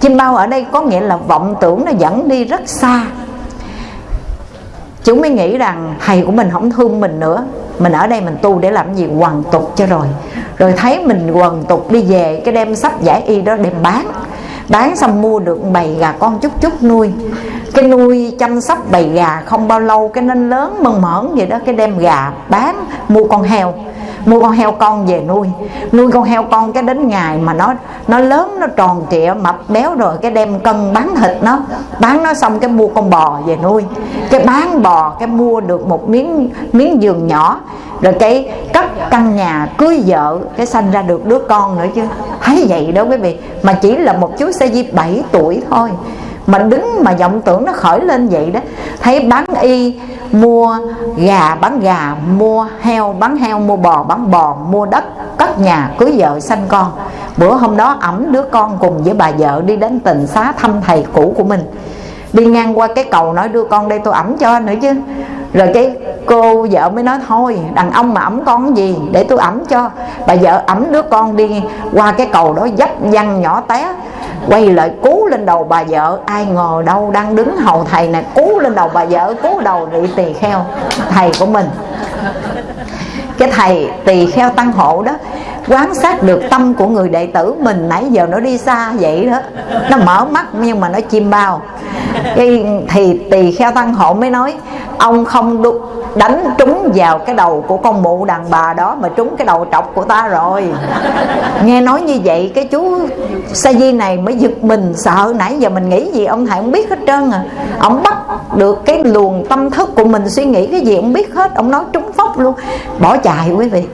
Chim bao ở đây có nghĩa là vọng tưởng nó dẫn đi rất xa. Chúng mới nghĩ rằng thầy của mình không thương mình nữa. Mình ở đây mình tu để làm gì? Hoàn tục cho rồi. Rồi thấy mình hoàn tục đi về, cái đem sắp giải y đó đem bán bán xong mua được bầy gà con chút chút nuôi. Cái nuôi chăm sóc bầy gà không bao lâu, cái nên lớn mơn mởn vậy đó, cái đem gà bán, mua con heo mua con heo con về nuôi. Nuôi con heo con cái đến ngày mà nó nó lớn, nó tròn trịa, mập béo rồi cái đem cân bán thịt nó. Bán nó xong cái mua con bò về nuôi. Cái bán bò cái mua được một miếng miếng giường nhỏ. Rồi cái cất căn nhà cưới vợ, cái sanh ra được đứa con nữa chứ. Thấy vậy đó quý vị, mà chỉ là một chú xe di 7 tuổi thôi mà đứng mà vọng tưởng nó khởi lên vậy đó. Thấy bán y, mua gà, bán gà, mua heo, bán heo, mua bò, bán bò, mua đất, cất nhà, cưới vợ, sanh con. Bữa hôm đó ẩm đứa con cùng với bà vợ đi đến tình xá thăm thầy cũ của mình. Đi ngang qua cái cầu nói, đưa con đây, tôi ẩm cho nữa chứ. Rồi cái cô vợ mới nói, thôi, đàn ông mà ẩm con gì, để tôi ẩm cho. Bà vợ ẩm đứa con đi qua cái cầu đó, dấp văng nhỏ té quay lại cú lên đầu bà vợ. Ai ngờ đâu đang đứng hầu thầy này cú lên đầu bà vợ cú đầu vị tỳ kheo thầy của mình. Cái thầy tỳ kheo tăng hộ đó quán sát được tâm của người đệ tử mình nãy giờ nó đi xa vậy đó. Nó mở mắt nhưng mà nó chim bao. Cái thì tỳ kheo tăng hộ mới nói ông không đu, đánh trúng vào cái đầu của con mụ đàn bà đó mà trúng cái đầu trọc của ta rồi. Nghe nói như vậy cái chú sa di này mới giật mình sợ nãy giờ mình nghĩ gì? Ông thầy không biết hết trơn à. Ông bắt được cái luồng tâm thức của mình suy nghĩ cái gì ông biết hết. Ông nói trúng phóc luôn. Bỏ chạy quý vị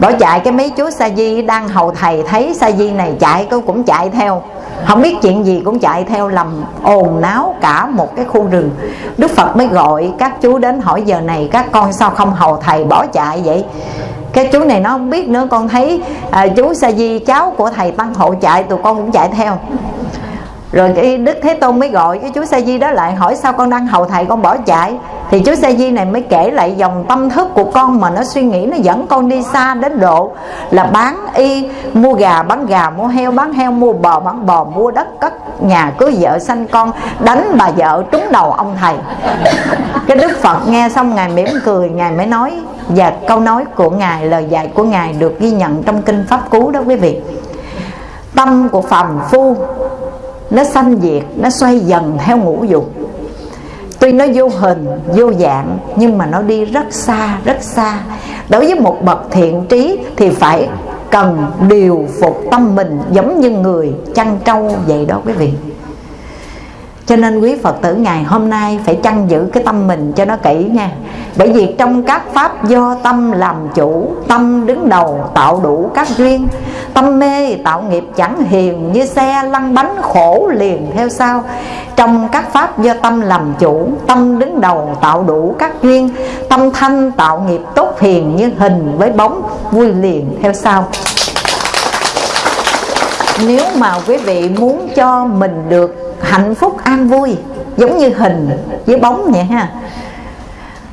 bỏ chạy cái mấy chú sa di đang hầu thầy thấy sa di này chạy cô cũng chạy theo. Không biết chuyện gì cũng chạy theo lầm ồn náo cả một cái khu rừng. Đức phật mới gọi các chú đến hỏi giờ này các con sao không hầu thầy bỏ chạy vậy? Cái chú này nó không biết nữa con thấy à, chú sa di cháu của thầy tăng hộ chạy tụi con cũng chạy theo rồi cái đức thế tôn mới gọi cái chú sa di đó lại hỏi sao con đang hầu thầy con bỏ chạy. Thì chú sa di này mới kể lại dòng tâm thức của con mà nó suy nghĩ, nó dẫn con đi xa đến độ là bán y, mua gà, bán gà, mua heo, bán heo, mua bò, bán bò, mua đất, cất nhà, cưới vợ, sanh con, đánh bà vợ, trúng đầu ông thầy. Cái đức phật nghe xong, ngài mỉm cười, ngài mới nói, và câu nói của ngài, lời dạy của ngài được ghi nhận trong kinh pháp cú đó quý vị. Tâm của phàm phu nó sanh diệt, nó xoay dần theo ngũ dục. Tuy nó vô hình, vô dạng, nhưng mà nó đi rất xa rất xa. Đối với một bậc thiện trí thì phải cần điều phục tâm mình giống như người chăn trâu vậy đó quý vị cho nên quý Phật tử ngày hôm nay phải chăn giữ cái tâm mình cho nó kỹ nha. Bởi vì trong các pháp do tâm làm chủ, Tâm đứng đầu tạo đủ các duyên, Tâm mê tạo nghiệp chẳng hiền Như xe lăn bánh khổ liền theo sau. Trong các pháp do tâm làm chủ, Tâm đứng đầu tạo đủ các duyên, Tâm thanh tạo nghiệp tốt hiền Như hình với bóng vui liền theo sau. Nếu mà quý vị muốn cho mình được hạnh phúc, an vui, giống như hình với bóng vậy ha.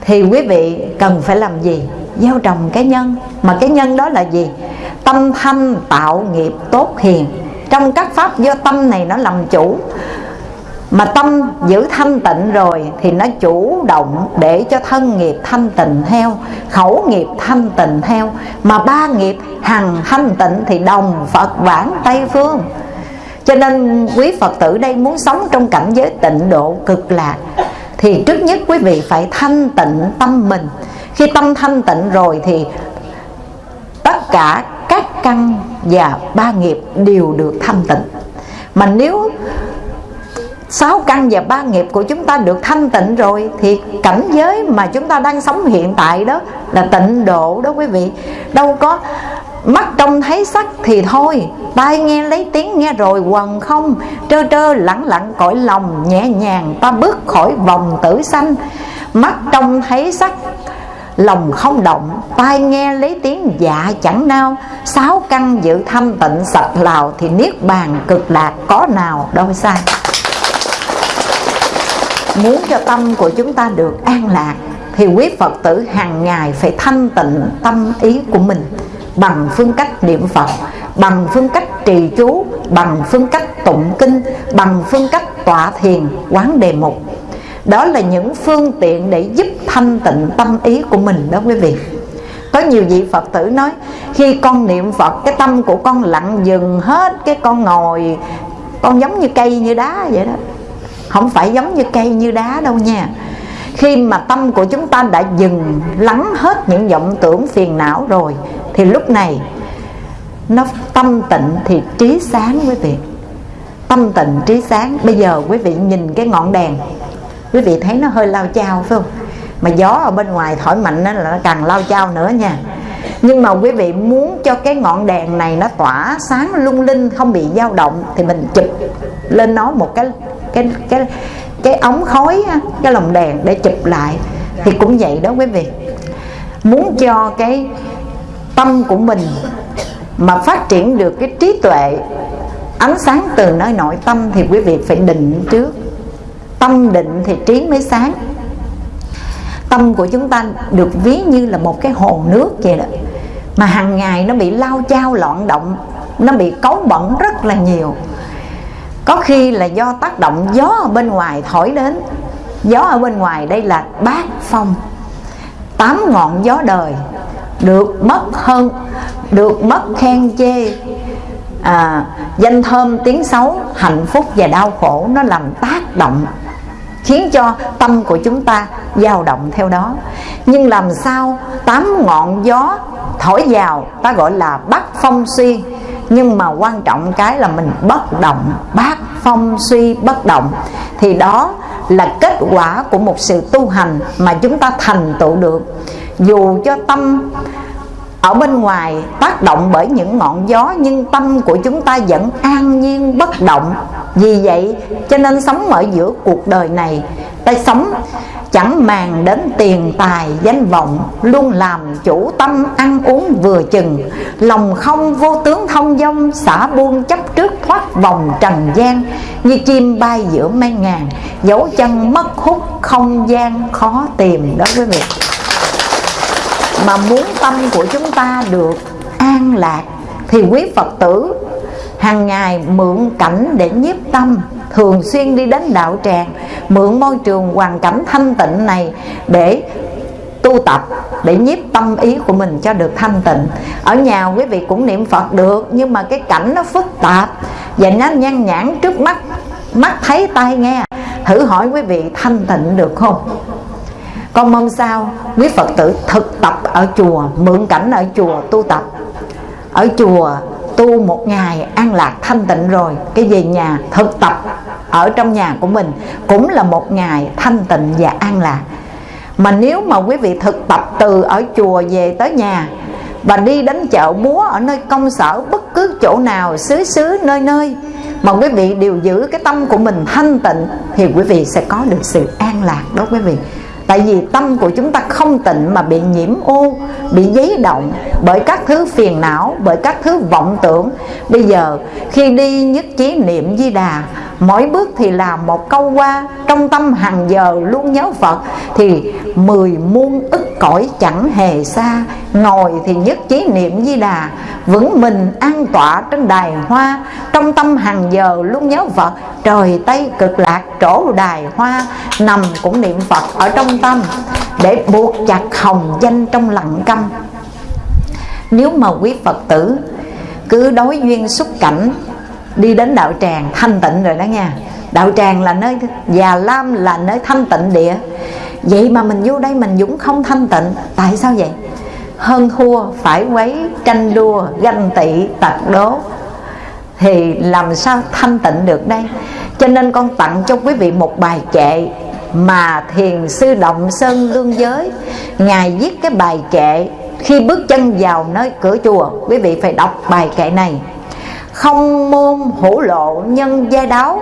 Thì quý vị cần phải làm gì? Gieo trồng cái nhân. Mà cái nhân đó là gì? Tâm thanh tạo nghiệp tốt hiền. Trong các pháp do tâm này nó làm chủ. Mà tâm giữ thanh tịnh rồi thì nó chủ động để cho thân nghiệp thanh tịnh theo, khẩu nghiệp thanh tịnh theo. Mà ba nghiệp hằng thanh tịnh thì đồng phật vãng tây phương cho nên quý phật tử đây muốn sống trong cảnh giới tịnh độ cực lạc, thì trước nhất quý vị phải thanh tịnh tâm mình. Khi tâm thanh tịnh rồi thì tất cả các căn và ba nghiệp đều được thanh tịnh. Mà nếu sáu căn và ba nghiệp của chúng ta được thanh tịnh rồi, thì cảnh giới mà chúng ta đang sống hiện tại đó là tịnh độ đó quý vị. Đâu có mắt trông thấy sắc thì thôi. Tai nghe lấy tiếng nghe rồi, quần không. Trơ trơ lẳng lặng cõi lòng, nhẹ nhàng ta bước khỏi vòng tử sanh. Mắt trông thấy sắc, lòng không động. Tai nghe lấy tiếng dạ chẳng nao. Sáu căn giữ thanh tịnh sạch lào thì niết bàn cực lạc có nào đâu sai muốn cho tâm của chúng ta được an lạc thì quý Phật tử hàng ngày phải thanh tịnh tâm ý của mình bằng phương cách niệm Phật, bằng phương cách trì chú, bằng phương cách tụng kinh, bằng phương cách tọa thiền, quán đề mục. Đó là những phương tiện để giúp thanh tịnh tâm ý của mình đó quý vị. Có nhiều vị Phật tử nói Khi con niệm Phật cái tâm của con lặng dừng hết Cái con ngồi Con giống như cây như đá vậy đó không phải giống như cây như đá đâu nha khi mà tâm của chúng ta đã dừng lắng hết những vọng tưởng phiền não rồi, thì lúc này nó tâm tịnh thì trí sáng quý vị. Tâm tịnh, trí sáng. Bây giờ quý vị nhìn cái ngọn đèn, quý vị thấy nó hơi lao chao phải không? Mà gió ở bên ngoài thổi mạnh đó là nó càng lao chao nữa nha. Nhưng mà quý vị muốn cho cái ngọn đèn này nó tỏa sáng lung linh, không bị dao động, thì mình chụp lên nó một cái cái cái cái ống khói cái lồng đèn để chụp lại. Thì cũng vậy đó quý vị. Muốn cho cái tâm của mình mà phát triển được cái trí tuệ, ánh sáng từ nơi nội tâm thì quý vị phải định trước. Tâm định thì trí mới sáng. Tâm của chúng ta được ví như là một cái hồ nước vậy đó. Mà hàng ngày nó bị lao chao loạn động, nó bị cấu bẩn rất là nhiều có khi là do tác động gió ở bên ngoài thổi đến. Gió ở bên ngoài đây là bát phong. Tám ngọn gió đời. Được mất hơn được mất khen chê. À, danh thơm tiếng xấu hạnh phúc và đau khổ nó làm tác động khiến cho tâm của chúng ta dao động theo đó. Nhưng làm sao tám ngọn gió thổi vào ta gọi là bắc phong suy nhưng mà quan trọng cái là mình bất động, bác phong suy bất động. Thì đó là kết quả của một sự tu hành mà chúng ta thành tựu được. Dù cho tâm ở bên ngoài tác động bởi những ngọn gió, nhưng tâm của chúng ta vẫn an nhiên bất động. Vì vậy, cho nên sống ở giữa cuộc đời này, ta sống chẳng màng đến tiền tài danh vọng, luôn làm chủ tâm ăn uống vừa chừng. Lòng không vô tướng thông dong, xả buông chấp trước thoát vòng trần gian. Như chim bay giữa mây ngàn, dấu chân mất hút không gian, khó tìm đó quý vị. Mà muốn tâm của chúng ta được an lạc, thì quý phật tử hàng ngày mượn cảnh để nhiếp tâm thường xuyên đi đến đạo tràng, mượn môi trường hoàn cảnh thanh tịnh này để tu tập, để nhiếp tâm ý của mình cho được thanh tịnh. Ở nhà quý vị cũng niệm phật được, nhưng mà cái cảnh nó phức tạp và nó nhăn nhãn trước mắt mắt thấy tai nghe. Thử hỏi quý vị thanh tịnh được không? Con mong sao quý phật tử thực tập ở chùa, mượn cảnh ở chùa tu tập. Ở chùa tu một ngày an lạc thanh tịnh rồi, cái về nhà thực tập ở trong nhà của mình cũng là một ngày thanh tịnh và an lạc. Mà nếu mà quý vị thực tập từ ở chùa về tới nhà và đi đến chợ búa ở nơi công sở, bất cứ chỗ nào, xứ xứ, nơi nơi mà quý vị đều giữ cái tâm của mình thanh tịnh thì quý vị sẽ có được sự an lạc đó quý vị. Tại vì tâm của chúng ta không tịnh mà bị nhiễm ô, bị giấy động bởi các thứ phiền não, bởi các thứ vọng tưởng. Bây giờ khi đi nhất trí niệm di đà mỗi bước thì làm một câu qua, trong tâm hàng giờ luôn nhớ phật. Thì mười muôn ức cõi chẳng hề xa. Ngồi thì nhất trí niệm di đà. Vững mình an tọa trên đài hoa. Trong tâm hàng giờ luôn nhớ phật. Trời tây cực lạc trổ đài hoa. Nằm cũng niệm phật ở trong tâm. Để buộc chặt hồng danh trong lặng câm. Nếu mà quý phật tử cứ đối duyên xuất cảnh đi đến đạo tràng thanh tịnh rồi đó nha. Đạo tràng là nơi, già lam là nơi thanh tịnh địa. Vậy mà mình vô đây mình dũng không thanh tịnh. Tại sao vậy? Hơn thua phải quấy tranh đua, ganh tị tật đố. Thì làm sao thanh tịnh được đây? Cho nên con tặng cho quý vị một bài kệ mà thiền sư động sơn lương giới. Ngài viết cái bài kệ khi bước chân vào nơi cửa chùa. Quý vị phải đọc bài kệ này không môn hữu lộ nhân gia đáo.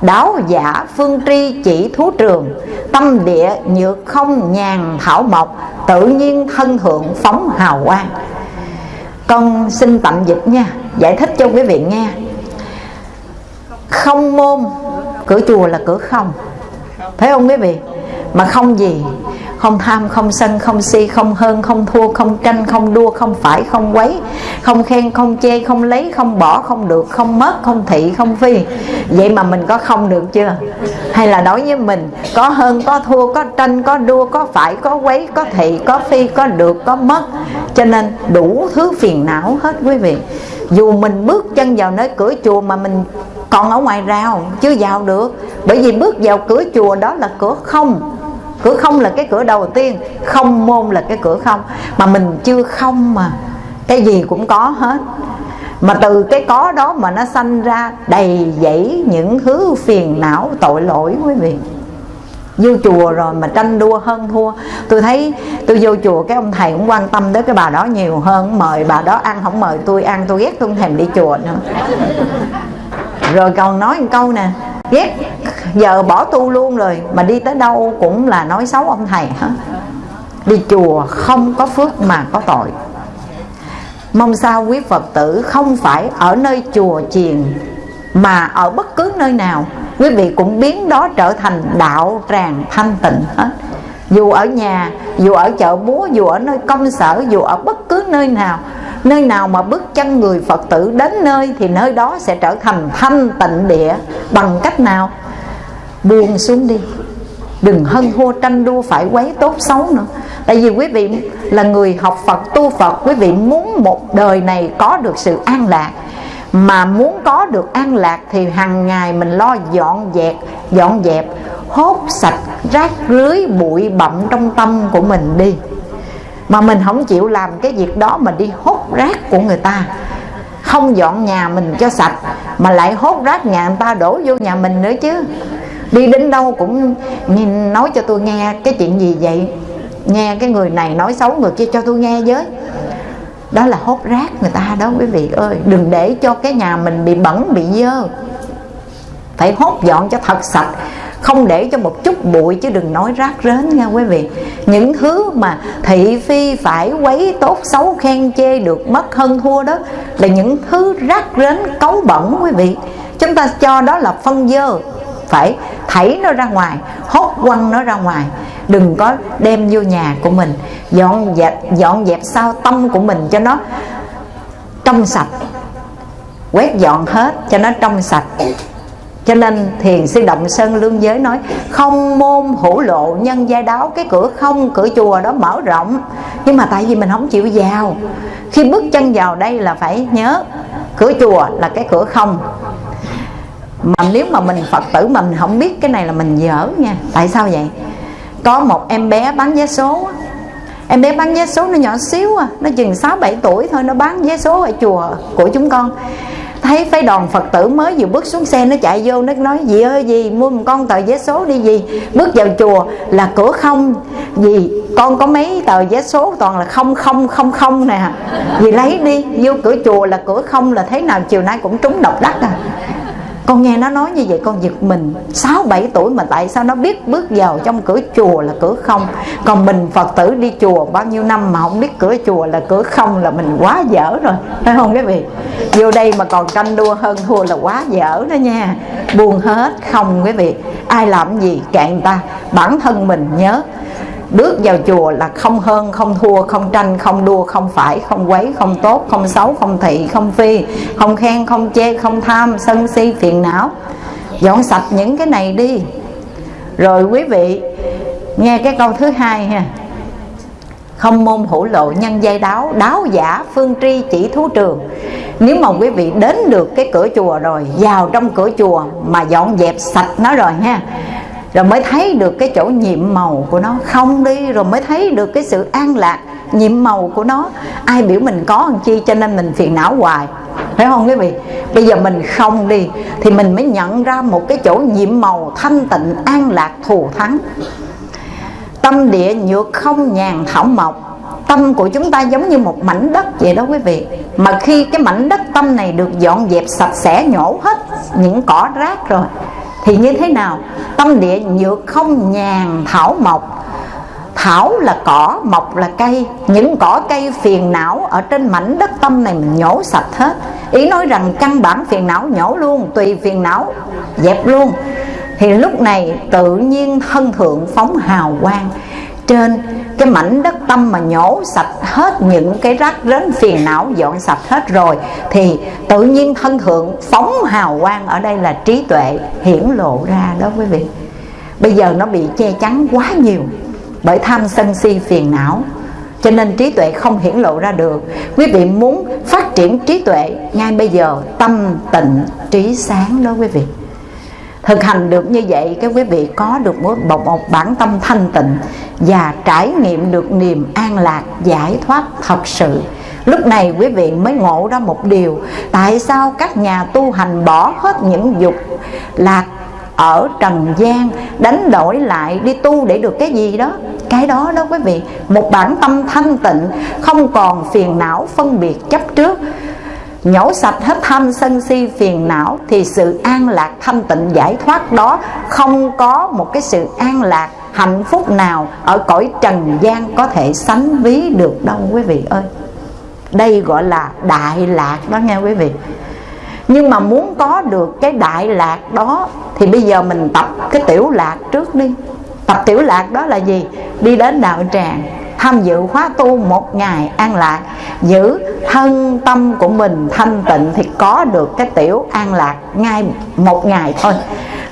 Đáo giả phương tri chỉ thú trường. Tâm địa nhược không nhàn thảo mộc. Tự nhiên thân thượng phóng hào quang. Con xin tạm dịch nha. Giải thích cho quý vị nghe. Không môn, cửa chùa là cửa không. Phải không quý vị? Mà không gì, không tham, không sân, không si, không hơn, không thua, không tranh, không đua, không phải, không quấy, không khen, không chê, không lấy, không bỏ, không được, không mất, không thị, không phi. Vậy mà mình có không được chưa? Hay là đối với mình, có hơn, có thua, có tranh, có đua, có phải, có quấy, có thị, có phi, có được, có mất. Cho nên đủ thứ phiền não hết quý vị. Dù mình bước chân vào nơi cửa chùa mà mình còn ở ngoài rào, chưa vào được. Bởi vì bước vào cửa chùa đó là cửa không cửa không là cái cửa đầu tiên, không môn là cái cửa không. Mà mình chưa không mà, cái gì cũng có hết. Mà từ cái có đó mà nó sanh ra đầy dẫy những thứ phiền não, tội lỗi quý vị. Vô chùa rồi mà tranh đua hơn thua. Tôi thấy, tôi vô chùa cái ông thầy cũng quan tâm tới cái bà đó nhiều hơn, mời bà đó ăn, không mời tôi ăn, tôi ghét tôi không thèm đi chùa nữa. Rồi còn nói một câu nè ghét. Giờ bỏ tu luôn rồi, mà đi tới đâu cũng là nói xấu ông thầy hả? đi chùa không có phước mà có tội. Mong sao quý phật tử không phải ở nơi chùa chiền, mà ở bất cứ nơi nào. Quý vị cũng biến đó trở thành đạo tràng thanh tịnh hết. Dù ở nhà, dù ở chợ búa, dù ở nơi công sở, dù ở bất cứ nơi nào nơi nào mà bước chân người phật tử đến nơi thì nơi đó sẽ trở thành thanh tịnh địa. Bằng cách nào? Buông xuống đi. Đừng hân hô tranh đua phải quấy tốt xấu nữa. Tại vì quý vị là người học phật, tu phật, quý vị muốn một đời này có được sự an lạc. Mà muốn có được an lạc thì hàng ngày mình lo dọn dẹp dọn dẹp, hốt sạch, rác rưới, bụi bặm trong tâm của mình đi mà mình không chịu làm cái việc đó mình đi hốt rác của người ta. Không dọn nhà mình cho sạch, mà lại hốt rác nhà người ta đổ vô nhà mình nữa chứ. Đi đến đâu cũng nói cho tôi nghe cái chuyện gì vậy? Nghe cái người này nói xấu người kia cho tôi nghe với. Đó là hốt rác người ta đó quý vị ơi. Đừng để cho cái nhà mình bị bẩn, bị dơ. Phải hốt dọn cho thật sạch không để cho một chút bụi chứ đừng nói rác rến nha quý vị. Những thứ mà thị phi phải quấy tốt xấu khen chê được mất hơn thua đó là những thứ rác rến cấu bẩn quý vị. Chúng ta cho đó là phân dơ. Phải thảy nó ra ngoài, hốt quăng nó ra ngoài. Đừng có đem vô nhà của mình, dọn dẹp dọn dẹp sao tâm của mình cho nó trong sạch, quét dọn hết cho nó trong sạch cho nên thiền sư động sơn lương giới nói, không môn hữu lộ nhân giai đáo, cái cửa không, cửa chùa đó mở rộng. Nhưng mà tại vì mình không chịu vào. Khi bước chân vào đây là phải nhớ, cửa chùa là cái cửa không. Mà nếu mà mình phật tử mà mình không biết cái này là mình dở nha. Tại sao vậy? Có một em bé bán vé số em bé bán vé số nó nhỏ xíu à. Nó chừng 6 7 tuổi thôi, nó bán vé số ở chùa của chúng con thấy phái đoàn phật tử mới vừa bước xuống xe, nó chạy vô, nó nói gì ơi gì mua một con tờ vé số đi gì bước vào chùa là cửa không. Gì con có mấy tờ vé số? Toàn là không không không không nè. Vì lấy đi, vô cửa chùa là cửa không là thế nào, chiều nay cũng trúng độc đắc à con nghe nó nói như vậy, con giật mình. 6 7 tuổi mà tại sao nó biết bước vào trong cửa chùa là cửa không? Còn mình Phật tử đi chùa bao nhiêu năm mà không biết cửa chùa là cửa không là mình quá dở rồi, phải không quý vị? Vô đây mà còn tranh đua hơn thua là quá dở đó nha. Buồn hết không quý vị. Ai làm gì cạn ta? Bản thân mình nhớ bước vào chùa là không hơn, không thua, không tranh, không đua, không phải, không quấy, không tốt, không xấu, không thị, không phi, không khen, không chê, không tham, sân si, phiền não. Dọn sạch những cái này đi. Rồi quý vị, nghe cái câu thứ hai ha. Không môn hữu lộ nhân dây đáo đáo giả, phương tri, chỉ thú trường. Nếu mà quý vị đến được cái cửa chùa rồi, vào trong cửa chùa mà dọn dẹp sạch nó rồi ha rồi mới thấy được cái chỗ nhiệm màu của nó không đi, rồi mới thấy được cái sự an lạc nhiệm màu của nó. Ai biểu mình có làm chi cho nên mình phiền não hoài, phải không quý vị? Bây giờ mình không đi thì mình mới nhận ra một cái chỗ nhiệm màu thanh tịnh, an lạc, thù thắng. Tâm địa nhược không nhàn thảo mộc. Tâm của chúng ta giống như một mảnh đất vậy đó quý vị. Mà khi cái mảnh đất tâm này được dọn dẹp sạch sẽ, nhổ hết những cỏ rác rồi thì như thế nào? Tâm địa nhược không nhàn, thảo mộc. Thảo là cỏ, mộc là cây. Những cỏ cây phiền não ở trên mảnh đất tâm này mình nhổ sạch hết. Ý nói rằng căn bản phiền não nhổ luôn, tùy phiền não dẹp luôn. Thì lúc này tự nhiên thân thượng phóng hào quang trên, cái mảnh đất tâm mà nhổ sạch hết những cái rác rến phiền não, dọn sạch hết rồi, thì tự nhiên thân thượng phóng hào quang ở đây là trí tuệ hiển lộ ra đó quý vị. Bây giờ nó bị che chắn quá nhiều bởi tham sân si phiền não, cho nên trí tuệ không hiển lộ ra được. Quý vị muốn phát triển trí tuệ, ngay bây giờ tâm tịnh, trí sáng đó quý vị thực hành được như vậy các quý vị có được một, một, một bản tâm thanh tịnh và trải nghiệm được niềm an lạc giải thoát thật sự. Lúc này quý vị mới ngộ ra một điều tại sao các nhà tu hành bỏ hết những dục lạc ở trần gian đánh đổi lại đi tu để được cái gì đó? Cái đó đó quý vị một bản tâm thanh tịnh không còn phiền não phân biệt chấp trước nhổ sạch hết tham sân si phiền não thì sự an lạc thanh tịnh giải thoát đó không có một cái sự an lạc hạnh phúc nào ở cõi trần gian có thể sánh ví được đâu, quý vị ơi. Đây gọi là đại lạc đó nghe quý vị. Nhưng mà muốn có được cái đại lạc đó thì bây giờ mình tập cái tiểu lạc trước đi. Tập tiểu lạc đó là gì? Đi đến đạo tràng tham dự khóa tu một ngày an lạc, giữ thân tâm của mình thanh tịnh thì có được cái tiểu an lạc ngay một ngày thôi.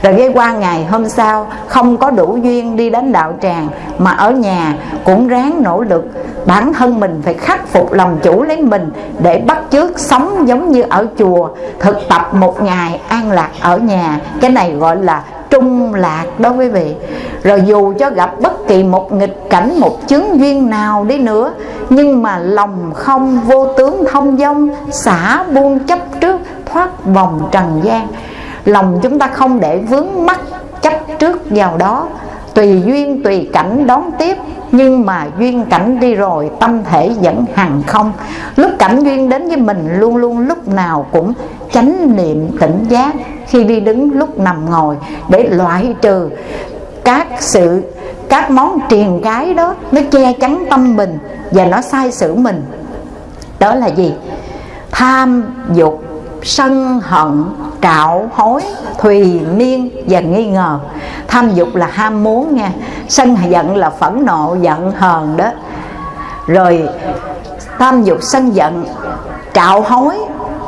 Rồi cái qua ngày hôm sau, không có đủ duyên đi đến đạo tràng, mà ở nhà cũng ráng nỗ lực. Bản thân mình phải khắc phục lòng chủ lấy mình để bắt chước sống giống như ở chùa, thực tập một ngày an lạc ở nhà. Cái này gọi là trung lạc đó quý vị. Rồi dù cho gặp bất kỳ một nghịch cảnh, một chứng duyên nào đi nữa, nhưng mà lòng không vô tướng thông dông xả buông chấp trước, thoát vòng trần gian. Lòng chúng ta không để vướng mắc chấp trước vào đó. Tùy duyên, tùy cảnh đón tiếp, nhưng mà duyên cảnh đi rồi, tâm thể vẫn hằng không. Lúc cảnh duyên đến với mình, luôn luôn lúc nào cũng chánh niệm tỉnh giác khi đi đứng lúc nằm ngồi để loại trừ các sự, các món triền cái đó, nó che chắn tâm mình và nó sai sử mình. Đó là gì? Tham, dục, sân, hận, trạo, hối, thùy, miên và nghi ngờ. Tham, dục là ham muốn nha. Sân giận là phẫn nộ, giận, hờn đó. Rồi, tham, dục, sân giận, trạo, hối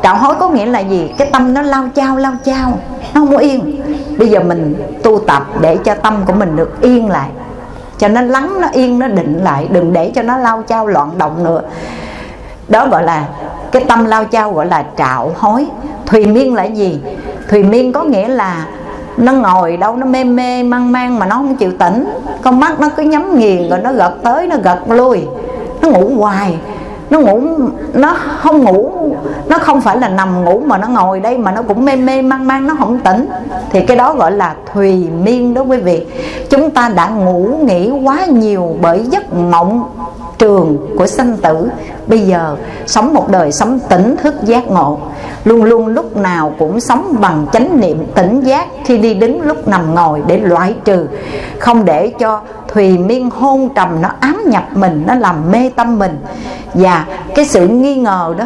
trạo hối có nghĩa là gì? Cái tâm nó lao chao lao chao, nó không có yên. Bây giờ mình tu tập để cho tâm của mình được yên lại. Cho nó lắng, nó yên, nó định lại. Đừng để cho nó lao chao, loạn động nữa. Đó gọi là, cái tâm lao chao gọi là trạo hối. Thùy miên là gì? Thùy miên có nghĩa là nó ngồi đâu, nó mê mê, mang mang mà nó không chịu tỉnh. Con mắt nó cứ nhắm nghiền rồi nó gật tới, nó gật lui. Nó ngủ hoài nó ngủ, nó không ngủ, nó không phải là nằm ngủ mà nó ngồi đây mà nó cũng mê mê mang mang nó không tỉnh. Thì cái đó gọi là thùy miên đó quý vị. Chúng ta đã ngủ nghỉ quá nhiều bởi giấc mộng trường của sanh tử. Bây giờ sống một đời sống tỉnh thức giác ngộ. Luôn luôn lúc nào cũng sống bằng chánh niệm tỉnh giác khi đi đứng lúc nằm ngồi để loại trừ. Không để cho thùy miên hôn trầm, nó ám nhập mình, nó làm mê tâm mình. Và cái sự nghi ngờ đó,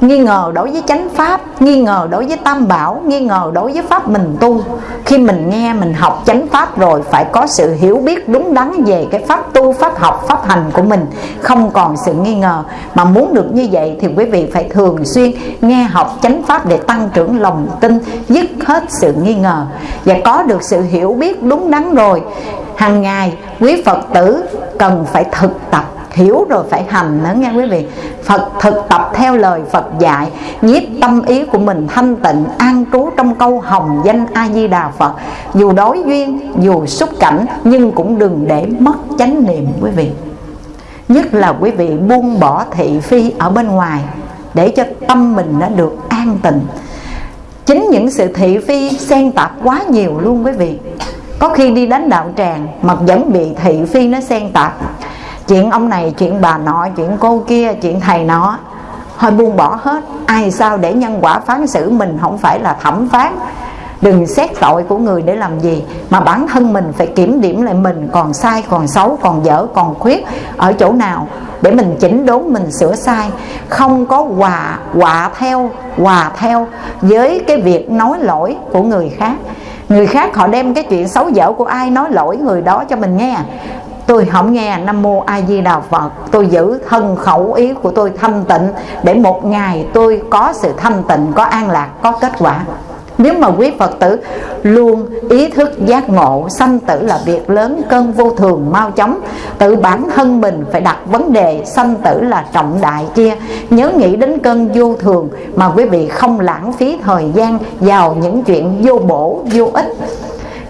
nghi ngờ đối với chánh pháp, nghi ngờ đối với tam bảo, nghi ngờ đối với pháp mình tu. Khi mình nghe, mình học chánh pháp rồi, phải có sự hiểu biết đúng đắn về cái pháp tu, pháp học, pháp hành của mình. Không còn sự nghi ngờ. Mà muốn được như vậy thì quý vị phải thường xuyên nghe học chánh pháp để tăng trưởng lòng tin, dứt hết sự nghi ngờ. Và có được sự hiểu biết đúng đắn rồi, hàng ngày quý phật tử cần phải thực tập hiểu rồi phải hành nữa nghe quý vị. Phật thực tập theo lời Phật dạy, nhiếp tâm ý của mình thanh tịnh, an trú trong câu hồng danh A Di Đà Phật. Dù đối duyên, dù xúc cảnh, nhưng cũng đừng để mất chánh niệm quý vị. Nhất là quý vị buông bỏ thị phi ở bên ngoài, để cho tâm mình nó được an tịnh. Chính những sự thị phi xen tạp quá nhiều luôn quý vị. Có khi đi đến đạo tràng, mà vẫn bị thị phi nó xen tạp chuyện ông này, chuyện bà nọ, chuyện cô kia, chuyện thầy nọ. Thôi buông bỏ hết. Ai sao để nhân quả phán xử mình không phải là thẩm phán? Đừng xét tội của người để làm gì? Mà bản thân mình phải kiểm điểm lại mình, còn sai, còn xấu, còn dở, còn khuyết. Ở chỗ nào? Để mình chỉnh đốn, mình sửa sai. Không có hòa hòa theo hòa theo với cái việc nói lỗi của người khác. Người khác họ đem cái chuyện xấu dở của ai nói lỗi người đó cho mình nghe? Tôi không nghe nam mô a di đà phật. Tôi giữ thân khẩu ý của tôi thanh tịnh, để một ngày tôi có sự thanh tịnh, có an lạc, có kết quả. Nếu mà quý Phật tử luôn ý thức giác ngộ, Sanh tử là việc lớn cơn vô thường, mau chóng, Tự bản thân mình phải đặt vấn đề, Sanh tử là trọng đại kia. Nhớ nghĩ đến cơn vô thường Mà quý vị không lãng phí thời gian Vào những chuyện vô bổ, vô ích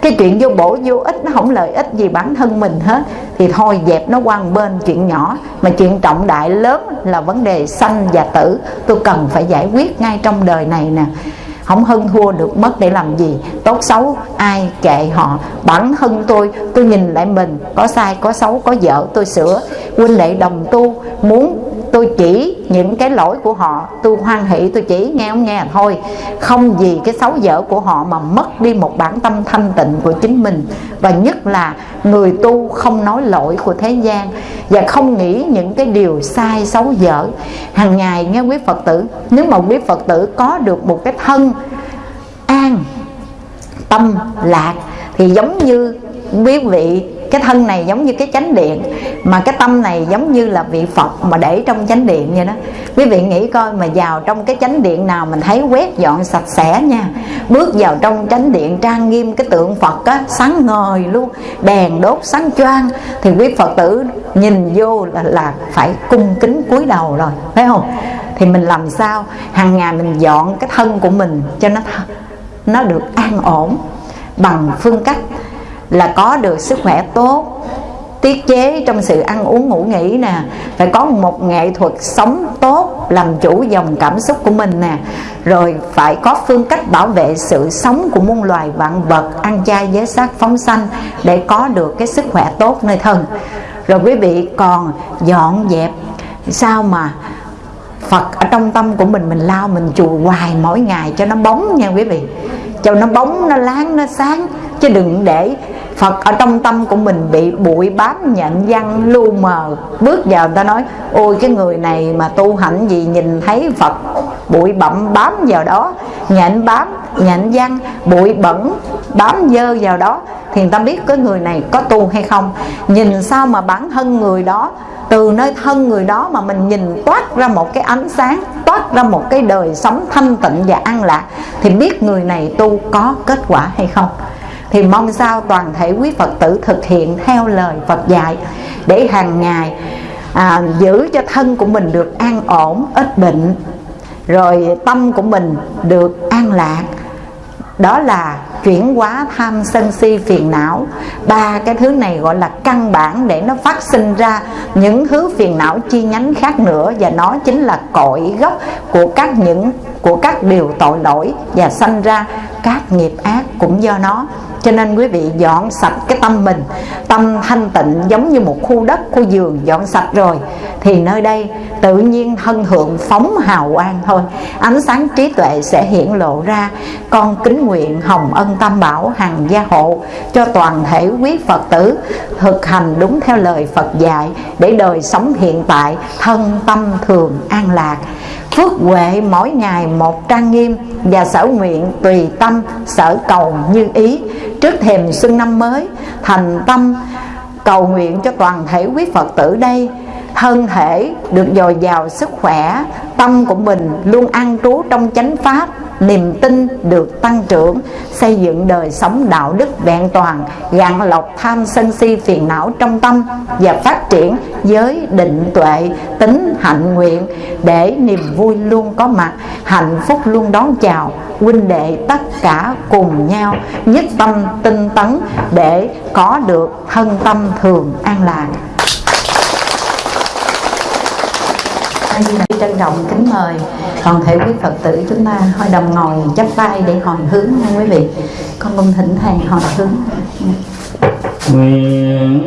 cái chuyện vô bổ, vô ích nó không lợi ích gì bản thân mình hết. Thì thôi, dẹp nó qua bên, chuyện nhỏ. Mà chuyện trọng đại lớn là vấn đề sanh và tử. Tôi cần phải giải quyết ngay trong đời này nè không hơn thua được mất để làm gì. Tốt xấu, ai kệ họ? Bản thân tôi tôi nhìn lại mình, có sai, có xấu, có dở, tôi sửa. Huynh đệ đồng tu, muốn tôi chỉ những cái lỗi của họ, tôi hoan hỷ, tôi chỉ nghe không nghe thôi. Không vì cái xấu dở của họ mà mất đi một bản tâm thanh tịnh của chính mình. Và nhất là người tu không nói lỗi của thế gian và không nghĩ những cái điều sai, xấu, dở. Hàng ngày nghe quý phật tử, nếu mà quý phật tử có được một cái thân an tâm lạc. Thì giống như quý vị cái thân này giống như cái chánh điện mà cái tâm này giống như là vị phật mà để trong chánh điện vậy đó. Quý vị nghĩ coi mà vào trong cái chánh điện nào mình thấy quét dọn sạch sẽ nha. Bước vào trong chánh điện trang nghiêm cái tượng phật á sáng ngời luôn đèn đốt sáng choang. Thì quý phật tử nhìn vô là, là phải cung kính cúi đầu rồi phải không? Thì mình làm sao? Hàng ngày mình dọn cái thân của mình cho nó nó được an ổn bằng phương cách là có được sức khỏe tốt, tiết chế trong sự ăn uống ngủ nghỉ nè, phải có một nghệ thuật sống tốt, làm chủ dòng cảm xúc của mình nè, rồi phải có phương cách bảo vệ sự sống của muôn loài vạn vật, ăn chay giới sát phóng sanh để có được cái sức khỏe tốt nơi thân. Rồi quý vị còn dọn dẹp sao mà Phật ở trong tâm của mình mình lao mình chùa hoài mỗi ngày cho nó bóng nha quý vị. Cho nó bóng, nó láng, nó sáng. Chứ đừng để Phật ở trong tâm của mình bị bụi bám nhận văn lu mờ. Bước vào người ta nói, ôi, cái người này mà tu hạnh gì nhìn thấy Phật bụi bặm bám vào đó nhện bám nhện văn, bụi bẩn bám dơ vào đó, thì người ta biết cái người này có tu hay không. Nhìn sao mà bản thân người đó, từ nơi thân người đó mà mình nhìn toát ra một cái ánh sáng, toát ra một cái đời sống thanh tịnh và an lạc, thì biết người này tu có kết quả hay không? Thì mong sao toàn thể quý Phật tử thực hiện theo lời Phật dạy để hàng ngày à, giữ cho thân của mình được an ổn ít bệnh rồi tâm của mình được an lạc. Đó là chuyển hóa tham sân si phiền não. Ba cái thứ này gọi là căn bản để nó phát sinh ra những thứ phiền não chi nhánh khác nữa và nó chính là cội gốc của các những của các điều tội lỗi và sanh ra các nghiệp ác cũng do nó cho nên quý vị dọn sạch cái tâm mình. Tâm thanh tịnh giống như một khu đất, khu vườn dọn sạch rồi. Thì nơi đây tự nhiên thân hưởng phóng hào quang thôi. Ánh sáng trí tuệ sẽ hiển lộ ra. Con kính nguyện hồng ân tam bảo hằng gia hộ cho toàn thể quý phật tử thực hành đúng theo lời phật dạy để đời sống hiện tại thân tâm thường an lạc phước huệ mỗi ngày một trang nghiêm và sở nguyện tùy tâm, sở cầu như ý. Trước thềm xuân năm mới, thành tâm cầu nguyện cho toàn thể quý phật tử đây thân thể được dồi dào sức khỏe, tâm của mình luôn an trú trong chánh pháp, niềm tin được tăng trưởng, xây dựng đời sống đạo đức vẹn toàn, gạn lọc tham sân si phiền não trong tâm và phát triển giới định tuệ, tính hạnh nguyện để niềm vui luôn có mặt, hạnh phúc luôn đón chào, huynh đệ tất cả cùng nhau, nhất tâm tinh tấn để có được thân tâm thường an lạc. Trân trọng kính mời. Toàn thể quý phật tử chúng ta hội đồng ngồi, chắp tay để hồi hướng nha quý vị. Con cung thỉnh thầy hồi hướng. Nguyện